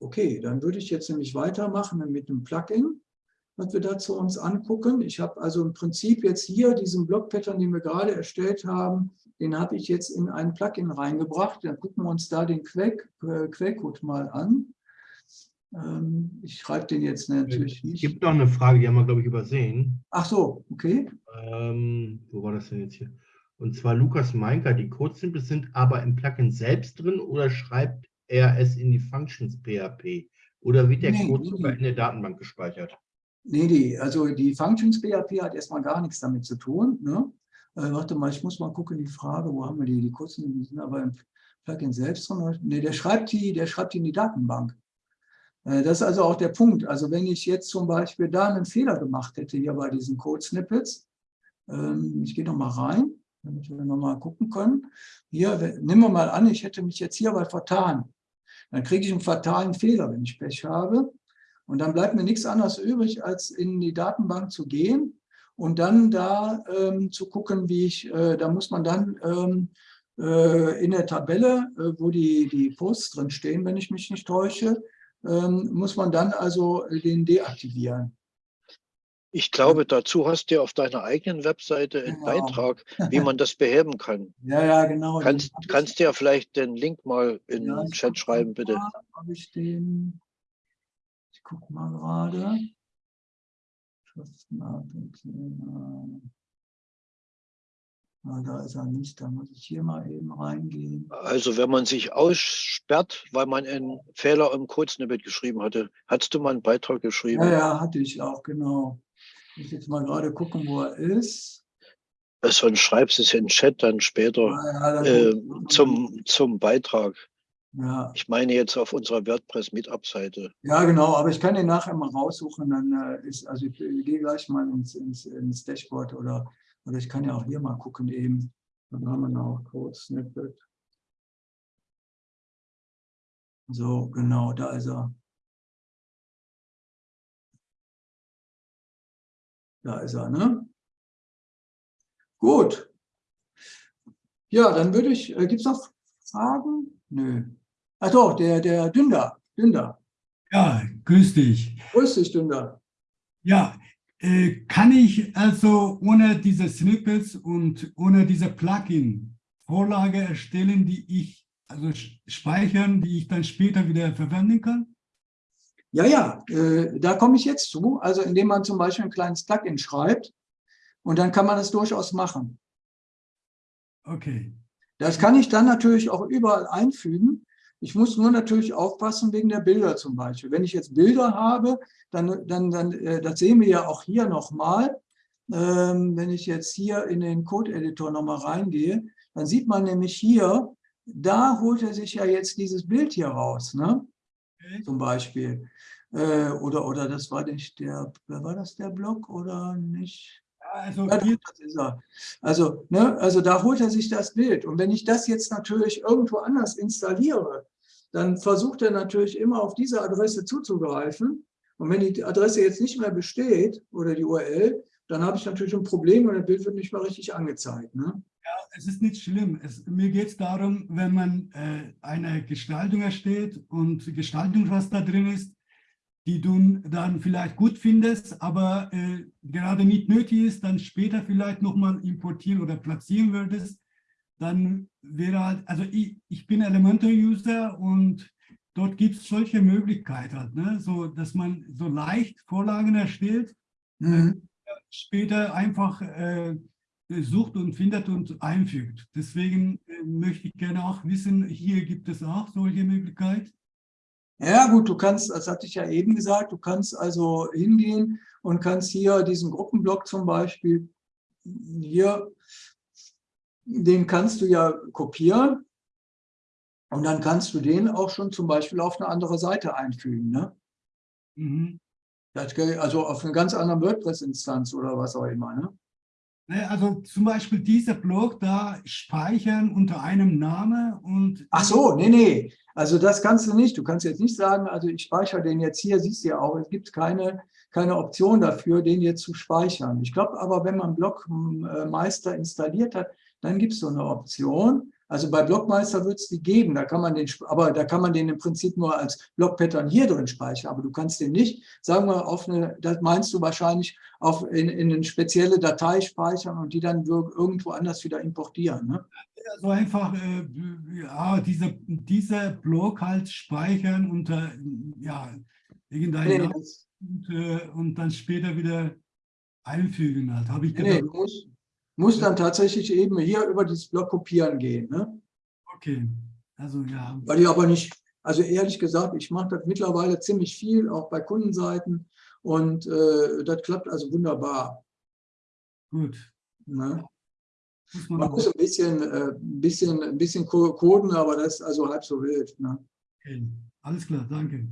Okay, dann würde ich jetzt nämlich weitermachen mit einem Plugin, was wir dazu uns angucken. Ich habe also im Prinzip jetzt hier diesen Block-Pattern, den wir gerade erstellt haben, den habe ich jetzt in ein Plugin reingebracht. Dann gucken wir uns da den äh, Quellcode mal an. Ähm, ich schreibe den jetzt natürlich nicht. Es gibt noch eine Frage, die haben wir, glaube ich, übersehen. Ach so, okay. Ähm, wo war das denn jetzt hier? Und zwar Lukas Meinker, die Code-Snippets sind aber im Plugin selbst drin oder schreibt er es in die Functions PHP? Oder wird der nee, Code sogar in der Datenbank gespeichert? Nee, nee, also die Functions PHP hat erstmal gar nichts damit zu tun. Ne? Äh, warte mal, ich muss mal gucken, die Frage, wo haben wir die? Die kurzen, die sind aber im Plugin selbst drin. Nee, der schreibt die, der schreibt die in die Datenbank. Äh, das ist also auch der Punkt. Also wenn ich jetzt zum Beispiel da einen Fehler gemacht hätte, hier bei diesen Code-Snippets, ähm, ich gehe nochmal rein, damit wir nochmal gucken können. Hier, nehmen wir mal an, ich hätte mich jetzt hier aber vertan. Dann kriege ich einen fatalen Fehler, wenn ich Pech habe. Und dann bleibt mir nichts anderes übrig, als in die Datenbank zu gehen und dann da ähm, zu gucken, wie ich, äh, da muss man dann ähm, äh, in der Tabelle, äh, wo die, die Posts drin stehen, wenn ich mich nicht täusche, ähm, muss man dann also den deaktivieren. Ich glaube, dazu hast du auf deiner eigenen Webseite einen genau. Beitrag, wie man das beheben kann. (laughs) Ja, ja, genau. Kannst, kannst du ja vielleicht den Link mal in ja, den Chat schreiben, bitte. Habe ich den? Ich gucke mal gerade. Ah, da ist er nicht, da muss ich hier mal eben reingehen. Also wenn man sich aussperrt, weil man einen Fehler im Code-Snippet geschrieben hatte, hattest du mal einen Beitrag geschrieben? Ja, ja, hatte ich auch, genau. Ich muss jetzt mal gerade gucken, wo er ist. Sonst schreibst du es in den Chat dann später ja, ja, äh, zum, zum Beitrag. Ja. Ich meine jetzt auf unserer WordPress-Meetup-Seite. Ja, genau, aber ich kann den nachher mal raussuchen. Dann äh, ist, also ich, ich gehe gleich mal ins, ins, ins Dashboard oder oder ich kann ja auch hier mal gucken eben. Dann haben wir noch Code Snippet. So, genau, da ist er. Da ist er, ne? Gut. Ja, dann würde ich, äh, gibt es noch Fragen? Nö. Ach doch, der, der Dünder, Dünder. Ja, grüß dich. Grüß dich, Dünder. Ja, äh, kann ich also ohne diese Snippets und ohne diese Plugin Vorlage erstellen, die ich also speichern, die ich dann später wieder verwenden kann? Ja, ja, äh, da komme ich jetzt zu. Also indem man zum Beispiel ein kleines Plugin schreibt und dann kann man das durchaus machen. Okay. Das kann ich dann natürlich auch überall einfügen. Ich muss nur natürlich aufpassen wegen der Bilder zum Beispiel. Wenn ich jetzt Bilder habe, dann, dann, dann äh, das sehen wir ja auch hier nochmal. Ähm, wenn ich jetzt hier in den Code-Editor nochmal reingehe, dann sieht man nämlich hier, da holt er sich ja jetzt dieses Bild hier raus, ne? Okay. zum Beispiel. Äh, oder, oder das war nicht der, war das der Block oder nicht? Also, ja, das ist er. Also, ne, also da holt er sich das Bild. Und wenn ich das jetzt natürlich irgendwo anders installiere, dann versucht er natürlich immer auf diese Adresse zuzugreifen. Und wenn die Adresse jetzt nicht mehr besteht oder die URL, dann habe ich natürlich ein Problem und das Bild wird nicht mehr richtig angezeigt. Ne? Ja, es ist nicht schlimm. Es, mir geht es darum, wenn man äh, eine Gestaltung erstellt und Gestaltung, was da drin ist, die du dann vielleicht gut findest, aber äh, gerade nicht nötig ist, dann später vielleicht nochmal importieren oder platzieren würdest, dann wäre halt, also ich, ich bin Elementor-User und dort gibt es solche Möglichkeiten, halt, ne? so, dass man so leicht Vorlagen erstellt, mhm. äh, später einfach äh, sucht und findet und einfügt. Deswegen äh, möchte ich gerne auch wissen, hier gibt es auch solche Möglichkeiten. Ja gut, du kannst, das hatte ich ja eben gesagt, du kannst also hingehen und kannst hier diesen Gruppenblock zum Beispiel, hier, den kannst du ja kopieren Und dann kannst du den auch schon zum Beispiel auf eine andere Seite einfügen. Ne? Mhm. Also auf eine ganz andere WordPress-Instanz oder was auch immer. Ne? Ne, also zum Beispiel dieser Blog da speichern unter einem Namen und... Ach so, nee, nee. Also das kannst du nicht. Du kannst jetzt nicht sagen, also ich speichere den jetzt hier, siehst du ja auch, es gibt keine, keine Option dafür, den jetzt zu speichern. Ich glaube aber, wenn man Blogmeister installiert hat, dann gibt es so eine Option. Also bei Blockmeister wird es die geben, da kann man den, aber da kann man den im Prinzip nur als Blockpattern hier drin speichern, aber du kannst den nicht, sagen wir, auf eine, das meinst du wahrscheinlich, auf in, in eine spezielle Datei speichern und die dann irgendwo anders wieder importieren. Ne? Also einfach äh, ja, diese, diese Block halt speichern unter ja, irgendein nee, und, äh, und, dann später wieder einfügen halt. Habe ich gedacht. Nee, muss dann tatsächlich eben hier über dieses Block kopieren gehen. Ne? Okay, also ja. Weil ich aber nicht, also ehrlich gesagt, ich mache das mittlerweile ziemlich viel, auch bei Kundenseiten und äh, das klappt also wunderbar. Gut. Ne? Muss man, man muss ein bisschen, äh, bisschen, ein bisschen coden, aber das ist also halb so wild. Ne? Okay. Alles klar, danke.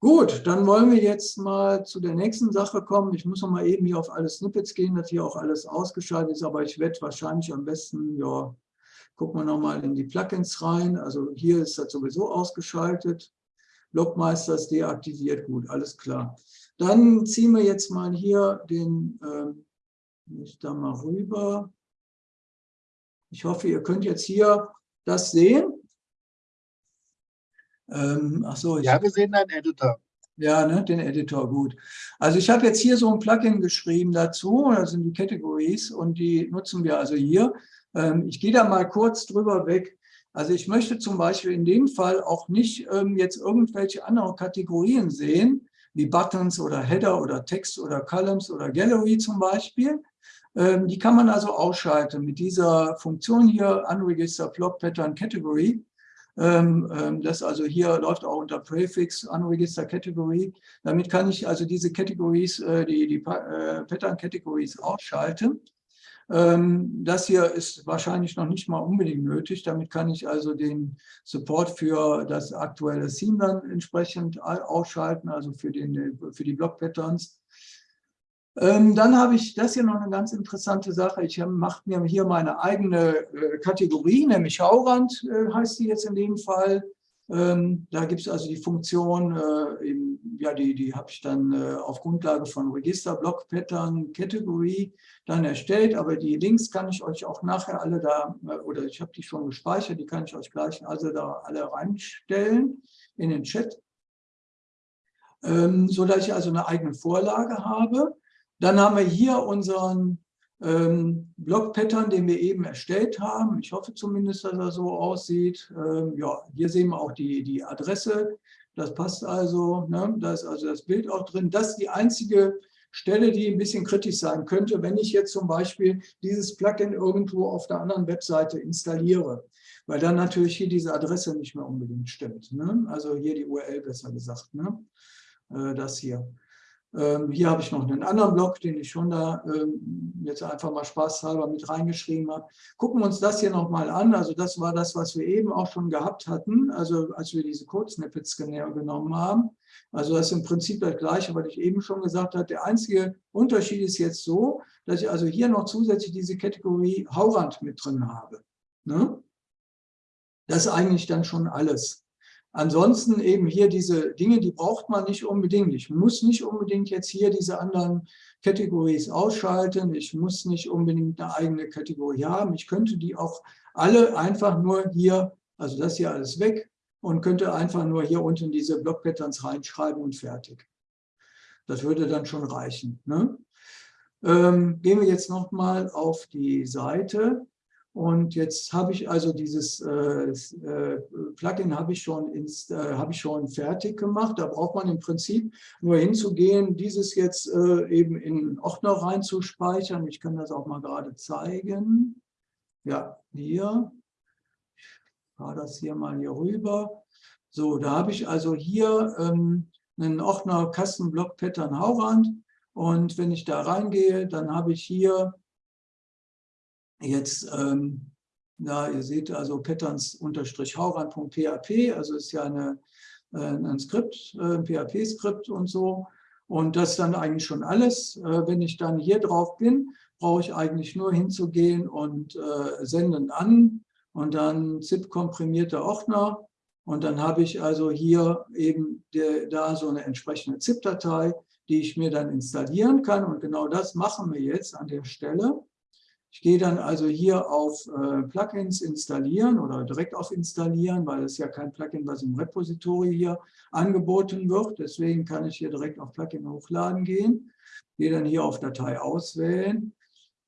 Gut, dann wollen wir jetzt mal zu der nächsten Sache kommen. Ich muss noch mal eben hier auf alle Snippets gehen, dass hier auch alles ausgeschaltet ist, aber ich werde wahrscheinlich am besten, ja, gucken wir noch mal in die Plugins rein. Also hier ist das sowieso ausgeschaltet. Blockmeister ist deaktiviert, gut, alles klar. Dann ziehen wir jetzt mal hier den, äh, ich da mal rüber. Ich hoffe, ihr könnt jetzt hier das sehen. Ähm, ach so, ich, ja, wir sehen deinen Editor. Ja, ne, den Editor, gut. Also ich habe jetzt hier so ein Plugin geschrieben dazu, das sind die Categories und die nutzen wir also hier. Ähm, ich gehe da mal kurz drüber weg. Also ich möchte zum Beispiel in dem Fall auch nicht ähm, jetzt irgendwelche anderen Kategorien sehen, wie Buttons oder Header oder Text oder Columns oder Gallery zum Beispiel. Ähm, die kann man also ausschalten mit dieser Funktion hier, Unregistered Block Pattern Category. Ähm, ähm, das also hier läuft auch unter Prefix Unregister Category. Damit kann ich also diese Categories, äh, die, die äh, Pattern Categories ausschalten. Ähm, das hier ist wahrscheinlich noch nicht mal unbedingt nötig. Damit kann ich also den Support für das aktuelle Theme dann entsprechend ausschalten, also für, den, für die Block-Patterns. Ähm, dann habe ich das hier noch eine ganz interessante Sache. Ich mache mir hier meine eigene äh, Kategorie, nämlich Schaurand äh, heißt die jetzt in dem Fall. Ähm, da gibt es also die Funktion, äh, eben, ja, die, die habe ich dann äh, auf Grundlage von Register, Block, Pattern, Category dann erstellt. Aber die Links kann ich euch auch nachher alle da, äh, oder ich habe die schon gespeichert, die kann ich euch gleich also da alle reinstellen in den Chat. Ähm, so dass ich also eine eigene Vorlage habe. Dann haben wir hier unseren ähm, Block-Pattern, den wir eben erstellt haben. Ich hoffe zumindest, dass er so aussieht. Ähm, ja, hier sehen wir auch die, die Adresse. Das passt also. Ne? Da ist also das Bild auch drin. Das ist die einzige Stelle, die ein bisschen kritisch sein könnte, wenn ich jetzt zum Beispiel dieses Plugin irgendwo auf der anderen Webseite installiere, weil dann natürlich hier diese Adresse nicht mehr unbedingt stimmt. Ne? Also hier die URL besser gesagt, ne? Äh, das hier. Ähm, hier habe ich noch einen anderen Blog, den ich schon da ähm, jetzt einfach mal spaßhalber mit reingeschrieben habe. Gucken wir uns das hier nochmal an. Also das war das, was wir eben auch schon gehabt hatten, also als wir diese Code-Snippets genommen haben. Also das ist im Prinzip das Gleiche, was ich eben schon gesagt habe. Der einzige Unterschied ist jetzt so, dass ich also hier noch zusätzlich diese Kategorie Haurand mit drin habe. Ne? Das ist eigentlich dann schon alles. Ansonsten eben hier diese Dinge, die braucht man nicht unbedingt. Ich muss nicht unbedingt jetzt hier diese anderen Kategorien ausschalten. Ich muss nicht unbedingt eine eigene Kategorie haben. Ich könnte die auch alle einfach nur hier, also das hier alles weg und könnte einfach nur hier unten diese Block-Patterns reinschreiben und fertig. Das würde dann schon reichen. Ne? Ähm, gehen wir jetzt nochmal auf die Seite. Und jetzt habe ich also dieses äh, äh, Plugin habe ich, schon ins, äh, habe ich schon fertig gemacht. Da braucht man im Prinzip nur hinzugehen, dieses jetzt äh, eben in Ordner reinzuspeichern. Ich kann das auch mal gerade zeigen. Ja, hier. Ich fahre das hier mal hier rüber. So, da habe ich also hier ähm, einen Ordner Custom Block Pattern Haurand. Und wenn ich da reingehe, dann habe ich hier jetzt ähm, Da ihr seht also patterns-hauran.php, also ist ja eine, äh, ein Skript, ein PHP-Skript und so. Und das ist dann eigentlich schon alles. Wenn ich dann hier drauf bin, brauche ich eigentlich nur hinzugehen und senden an und dann ZIP-komprimierte Ordner. Und dann habe ich also hier eben der, da so eine entsprechende ZIP-Datei, die ich mir dann installieren kann. Und genau das machen wir jetzt an der Stelle. Ich gehe dann also hier auf äh, Plugins installieren oder direkt auf installieren, weil es ja kein Plugin, was im Repository hier angeboten wird. Deswegen kann ich hier direkt auf Plugin hochladen gehen. Gehe dann hier auf Datei auswählen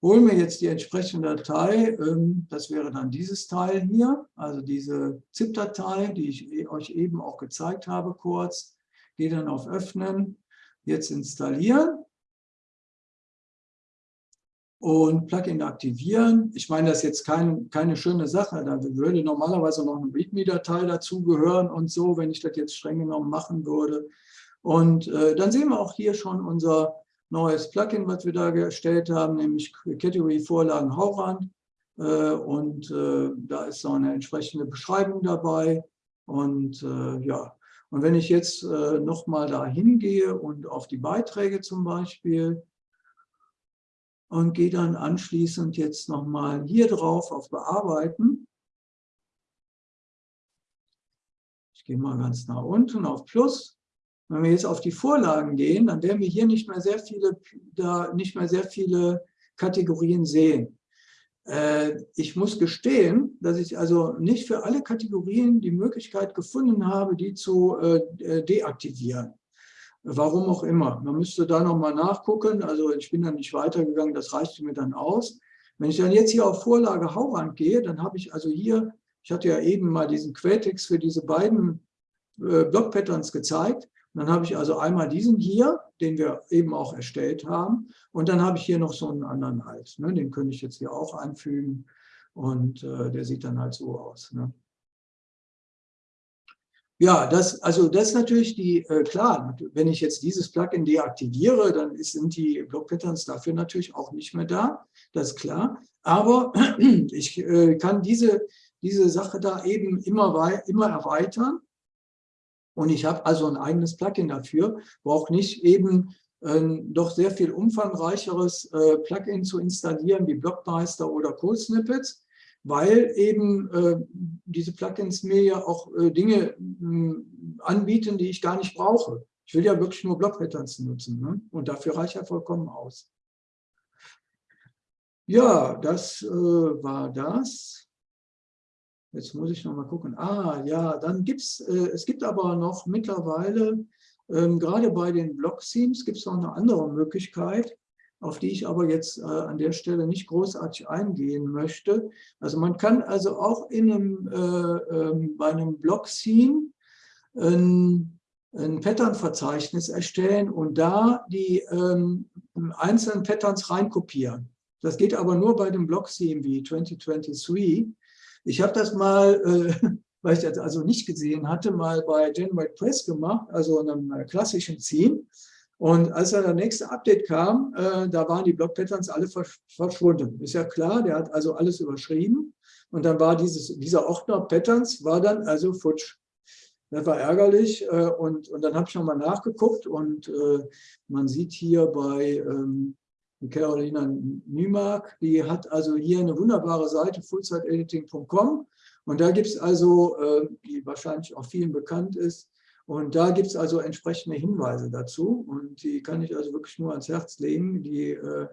hole mir jetzt die entsprechende Datei, ähm, das wäre dann dieses Teil hier, also diese ZIP-Datei, die ich e, euch eben auch gezeigt habe kurz, gehe dann auf Öffnen, jetzt installieren und Plugin aktivieren. Ich meine, das ist jetzt kein, keine schöne Sache, da würde normalerweise noch eine README-Datei dazugehören und so, wenn ich das jetzt streng genommen machen würde. Und äh, dann sehen wir auch hier schon unser neues Plugin, was wir da erstellt haben, nämlich Category Vorlagen Hauran. Äh, und äh, da ist so eine entsprechende Beschreibung dabei. Und äh, ja, und wenn ich jetzt nochmal da hingehe und auf die Beiträge zum Beispiel und gehe dann anschließend jetzt nochmal hier drauf auf Bearbeiten. Ich gehe mal ganz nach unten auf Plus wenn wir jetzt auf die Vorlagen gehen, dann werden wir hier nicht mehr sehr viele, da nicht mehr sehr viele Kategorien sehen. Äh, ich muss gestehen, dass ich also nicht für alle Kategorien die Möglichkeit gefunden habe, die zu äh, deaktivieren. Warum auch immer. Man müsste da nochmal nachgucken. Also ich bin dann nicht weitergegangen, das reichte mir dann aus. Wenn ich dann jetzt hier auf Vorlage Haurand gehe, dann habe ich also hier, ich hatte ja eben mal diesen Quelltext für diese beiden äh, Block-Patterns gezeigt. Dann habe ich also einmal diesen hier, den wir eben auch erstellt haben. Und dann habe ich hier noch so einen anderen halt. Ne? Den könnte ich jetzt hier auch einfügen. Und äh, der sieht dann halt so aus. Ne? Ja, das, also das ist natürlich die, äh, klar, wenn ich jetzt dieses Plugin deaktiviere, dann ist, sind die Block-Patterns dafür natürlich auch nicht mehr da, das ist klar. Aber (clears throat) ich äh, kann diese, diese Sache da eben immer, immer erweitern und ich habe also ein eigenes Plugin dafür, brauche nicht eben ein doch sehr viel umfangreicheres äh, Plugin zu installieren wie Blockmeister oder Code Snippets, weil eben äh, diese Plugins mir ja auch äh, Dinge mh, anbieten, die ich gar nicht brauche. Ich will ja wirklich nur Block-Patterns nutzen ne? und dafür reicht ja vollkommen aus. Ja, das äh, war das. Jetzt muss ich noch mal gucken. Ah, ja, dann gibt es, äh, es gibt aber noch mittlerweile, ähm, gerade bei den Block-Themes gibt es noch eine andere Möglichkeit, auf die ich aber jetzt äh, an der Stelle nicht großartig eingehen möchte. Also man kann also auch in einem, äh, ähm, bei einem Block-Theme ein, ein Pattern-Verzeichnis erstellen und da die ähm, einzelnen Patterns reinkopieren. Das geht aber nur bei dem Block-Theme wie 2023. Ich habe das mal, äh, (laughs) weil ich das also nicht gesehen hatte, mal bei Genwide Press gemacht, also einem äh, klassischen Theme. Und als dann der nächste Update kam, äh, da waren die Block-Patterns alle verschwunden. Ist ja klar, der hat also alles überschrieben. Und dann war dieses, dieser Ordner Patterns, war dann also futsch. Das war ärgerlich. Äh, und, und dann habe ich nochmal nachgeguckt und äh, man sieht hier bei ähm, Carolina Niemark, die hat also hier eine wunderbare Seite, fullzeitediting.com. Und da gibt es also, äh, die wahrscheinlich auch vielen bekannt ist, und da gibt es also entsprechende Hinweise dazu. Und die kann ich also wirklich nur ans Herz legen. Die, äh,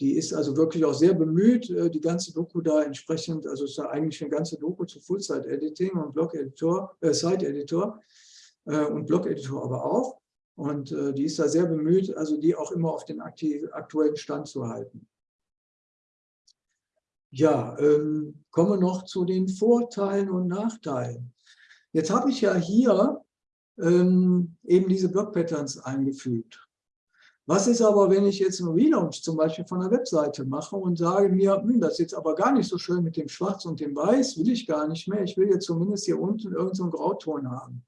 die ist also wirklich auch sehr bemüht, äh, die ganze Doku da entsprechend, also ist da eigentlich eine ganze Doku zu Full-Site-Editing und Blog-Editor, äh, Site-Editor äh, und Blog-Editor aber auch. Und äh, die ist da sehr bemüht, also die auch immer auf den aktuellen Stand zu halten. Ja, ähm, wir noch zu den Vorteilen und Nachteilen. Jetzt habe ich ja hier ähm, eben diese Block-Patterns eingefügt. Was ist aber, wenn ich jetzt einen Relaunch zum Beispiel von der Webseite mache und sage mir, hm, das ist jetzt aber gar nicht so schön mit dem Schwarz und dem Weiß, will ich gar nicht mehr. Ich will jetzt zumindest hier unten irgendeinen so Grauton haben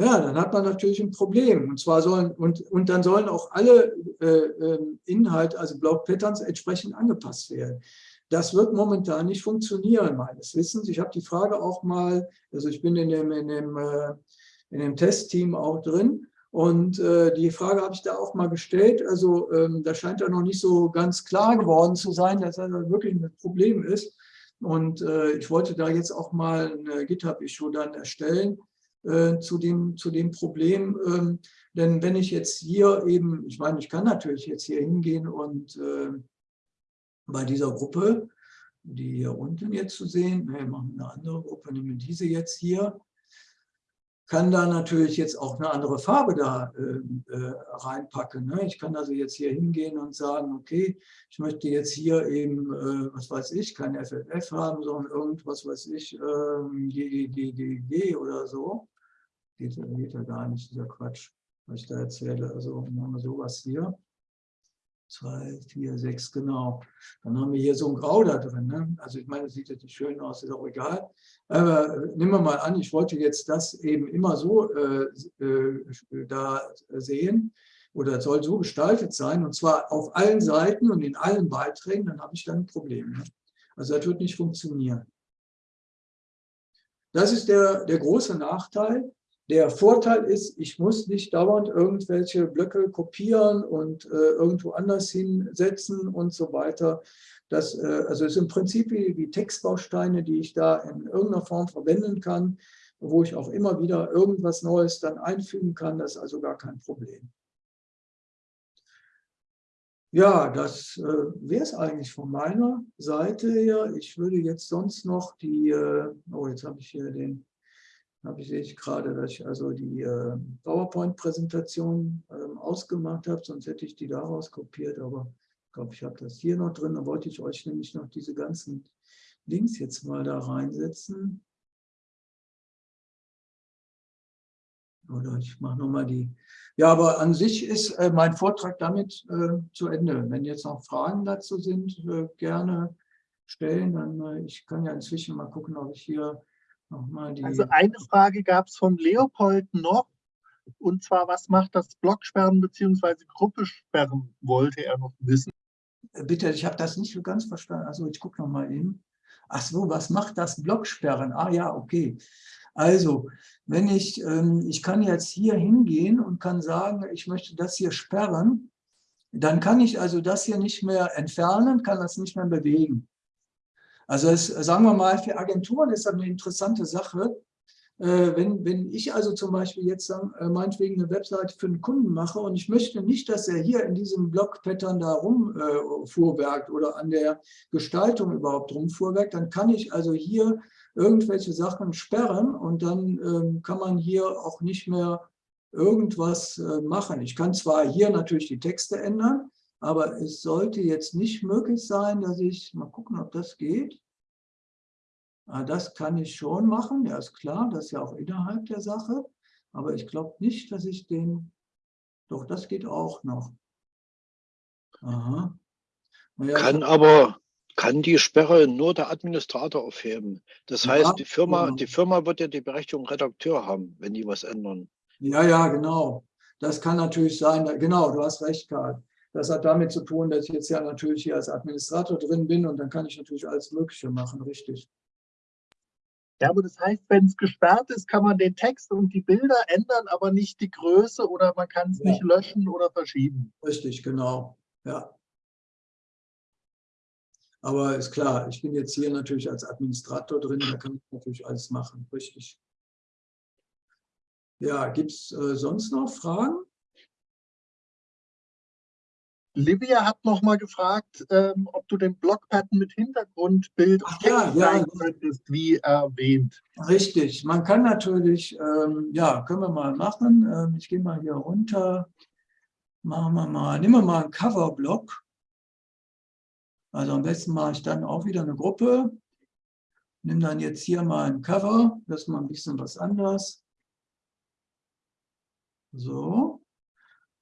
ja, dann hat man natürlich ein Problem. Und zwar sollen, und, und dann sollen auch alle äh, ähm, Inhalte, also Block Patterns, entsprechend angepasst werden. Das wird momentan nicht funktionieren, meines Wissens. Ich habe die Frage auch mal, also ich bin in dem, in dem, äh, in dem Testteam auch drin und äh, die Frage habe ich da auch mal gestellt. Also ähm, da scheint ja noch nicht so ganz klar geworden zu sein, dass das wirklich ein Problem ist. Und äh, ich wollte da jetzt auch mal eine GitHub-Issue dann erstellen äh, zu, dem, zu dem Problem. Ähm, denn wenn ich jetzt hier eben, ich meine, ich kann natürlich jetzt hier hingehen und äh, bei dieser Gruppe, die hier unten jetzt zu sehen, wir machen eine andere Gruppe, nehmen diese jetzt hier, kann da natürlich jetzt auch eine andere Farbe da äh, äh, reinpacken. Ne? Ich kann also jetzt hier hingehen und sagen, okay, ich möchte jetzt hier eben, äh, was weiß ich, kein FFF haben, sondern irgendwas weiß ich, GGGG oder so. Geht, geht ja gar nicht, dieser Quatsch, was ich da erzähle. Also machen wir sowas hier zwei, vier, sechs, genau. Dann haben wir hier so ein Grau da drin. Ne? Also ich meine, das sieht jetzt nicht schön aus, ist auch egal. Aber nehmen wir mal an, ich wollte jetzt das eben immer so äh, äh, da sehen oder soll so gestaltet sein und zwar auf allen Seiten und in allen Beiträgen, dann habe ich dann ein Problem. Ne? Also das wird nicht funktionieren. Das ist der, der große Nachteil. Der Vorteil ist, ich muss nicht dauernd irgendwelche Blöcke kopieren und äh, irgendwo anders hinsetzen und so weiter. Das, äh, also ist im Prinzip wie, wie Textbausteine, die ich da in irgendeiner Form verwenden kann, wo ich auch immer wieder irgendwas Neues dann einfügen kann. Das ist also gar kein Problem. Ja, das äh, wäre es eigentlich von meiner Seite her. Ich würde jetzt sonst noch die, äh, oh, jetzt habe ich hier den habe ich, ich gerade, dass ich also die äh, PowerPoint-Präsentation ähm, ausgemacht habe, sonst hätte ich die daraus kopiert, aber glaube, ich habe das hier noch drin. Da wollte ich euch nämlich noch diese ganzen Links jetzt mal da reinsetzen. Oder ich mache nochmal die. Ja, aber an sich ist äh, mein Vortrag damit äh, zu Ende. Wenn jetzt noch Fragen dazu sind, äh, gerne stellen. Dann, äh, ich kann ja inzwischen mal gucken, ob ich hier also eine Frage gab es von Leopold noch, und zwar, was macht das Blocksperren bzw. Gruppesperren, wollte er noch wissen. Äh, bitte, ich habe das nicht so ganz verstanden. Also ich gucke noch mal hin. Ach so, was macht das Blocksperren? Ah ja, okay. Also, wenn ich, ähm, ich kann jetzt hier hingehen und kann sagen, ich möchte das hier sperren, dann kann ich also das hier nicht mehr entfernen, kann das nicht mehr bewegen. Also es, sagen wir mal, für Agenturen ist das eine interessante Sache. Äh, wenn, wenn ich also zum Beispiel jetzt äh, meinetwegen eine Webseite für einen Kunden mache und ich möchte nicht, dass er hier in diesem Blog-Pattern da rumfuhrwerkt äh, oder an der Gestaltung überhaupt rumfuhrwerkt, dann kann ich also hier irgendwelche Sachen sperren und dann ähm, kann man hier auch nicht mehr irgendwas äh, machen. Ich kann zwar hier natürlich die Texte ändern, aber es sollte jetzt nicht möglich sein, dass ich, mal gucken, ob das geht. Ah, das kann ich schon machen, ja ist klar, das ist ja auch innerhalb der Sache. Aber ich glaube nicht, dass ich den, doch das geht auch noch. Aha. Naja, kann aber, kann die Sperre nur der Administrator aufheben. Das ja, heißt, die Firma, genau. die Firma wird ja die Berechtigung Redakteur haben, wenn die was ändern. Ja, ja, genau. Das kann natürlich sein. Genau, du hast recht, Karl. Das hat damit zu tun, dass ich jetzt ja natürlich hier als Administrator drin bin und dann kann ich natürlich alles Mögliche machen, richtig. Ja, aber das heißt, wenn es gesperrt ist, kann man den Text und die Bilder ändern, aber nicht die Größe oder man kann es ja. nicht löschen oder verschieben. Richtig, genau. Ja. Aber ist klar, ich bin jetzt hier natürlich als Administrator drin, da kann ich natürlich alles machen, richtig. Ja, gibt es äh, sonst noch Fragen? Livia hat noch mal gefragt, ähm, ob du den Blockpattern mit Hintergrundbild Ach, ja, ja. könntest, wie erwähnt. Richtig, man kann natürlich, ähm, ja, können wir mal machen. Ähm, ich gehe mal hier runter, machen wir mal, nehmen wir mal einen Coverblock. Also am besten mache ich dann auch wieder eine Gruppe. Nimm dann jetzt hier mal ein Cover, das ist mal ein bisschen was anderes. So.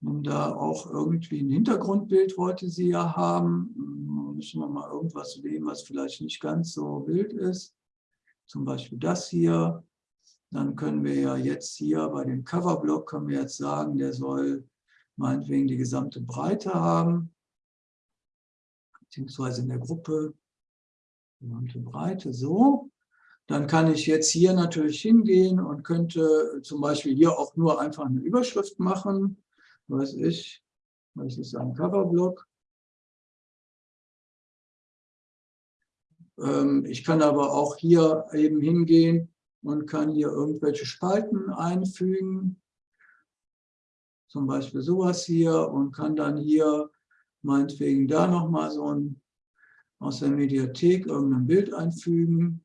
Und da auch irgendwie ein Hintergrundbild wollte sie ja haben. Müssen wir mal irgendwas nehmen, was vielleicht nicht ganz so wild ist. Zum Beispiel das hier. Dann können wir ja jetzt hier bei dem Coverblock können wir jetzt sagen, der soll meinetwegen die gesamte Breite haben, beziehungsweise in der Gruppe. gesamte Breite so. Dann kann ich jetzt hier natürlich hingehen und könnte zum Beispiel hier auch nur einfach eine Überschrift machen. Was ich, was ist ein Coverblock? Ähm, ich kann aber auch hier eben hingehen und kann hier irgendwelche Spalten einfügen. Zum Beispiel sowas hier und kann dann hier meinetwegen da nochmal so ein aus der Mediathek irgendein Bild einfügen.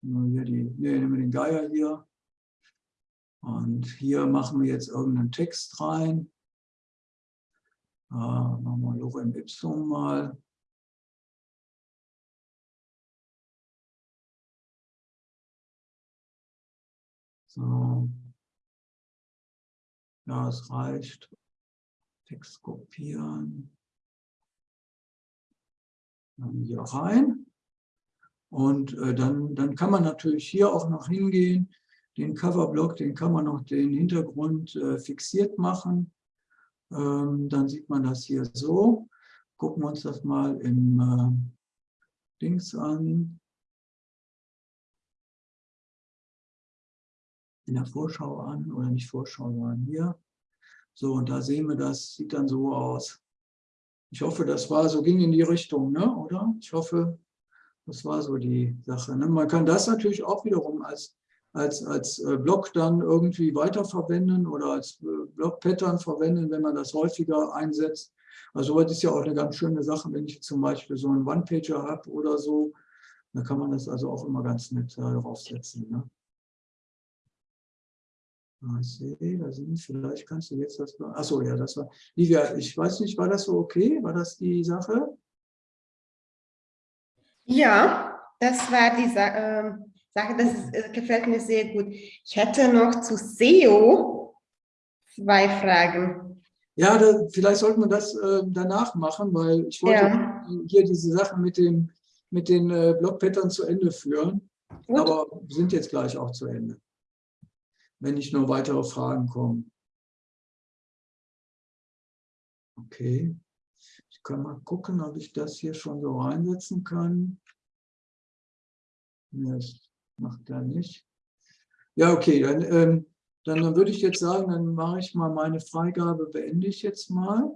Hier die, hier nehmen wir den Geier hier. Und hier machen wir jetzt irgendeinen Text rein. Äh, machen wir Lorem Ipsum mal. So. Ja, es reicht. Text kopieren. Dann hier rein. Und äh, dann, dann kann man natürlich hier auch noch hingehen. Den Coverblock, den kann man noch den Hintergrund äh, fixiert machen. Ähm, dann sieht man das hier so. Gucken wir uns das mal im äh, Dings an. in der Vorschau an, oder nicht Vorschau, sondern hier. So, und da sehen wir das, sieht dann so aus. Ich hoffe, das war so, ging in die Richtung, ne? oder? Ich hoffe, das war so die Sache. Ne? Man kann das natürlich auch wiederum als, als, als äh, Block dann irgendwie weiterverwenden oder als äh, Block-Pattern verwenden, wenn man das häufiger einsetzt. Also das ist ja auch eine ganz schöne Sache, wenn ich zum Beispiel so einen One-Pager habe oder so, dann kann man das also auch immer ganz nett äh, draufsetzen. Ne? Ah, ich sehe, da sind, vielleicht kannst du jetzt das. Achso, ja, das war. Livia, ich weiß nicht, war das so okay? War das die Sache? Ja, das war die Sa äh, Sache, das ist, äh, gefällt mir sehr gut. Ich hätte noch zu SEO zwei Fragen. Ja, da, vielleicht sollte man das äh, danach machen, weil ich wollte ja. hier diese Sachen mit, dem, mit den äh, Blockpattern zu Ende führen. Gut. Aber sind jetzt gleich auch zu Ende wenn nicht nur weitere Fragen kommen. Okay, ich kann mal gucken, ob ich das hier schon so reinsetzen kann. Das macht er nicht. Ja, okay, dann, ähm, dann, dann würde ich jetzt sagen, dann mache ich mal meine Freigabe, beende ich jetzt mal.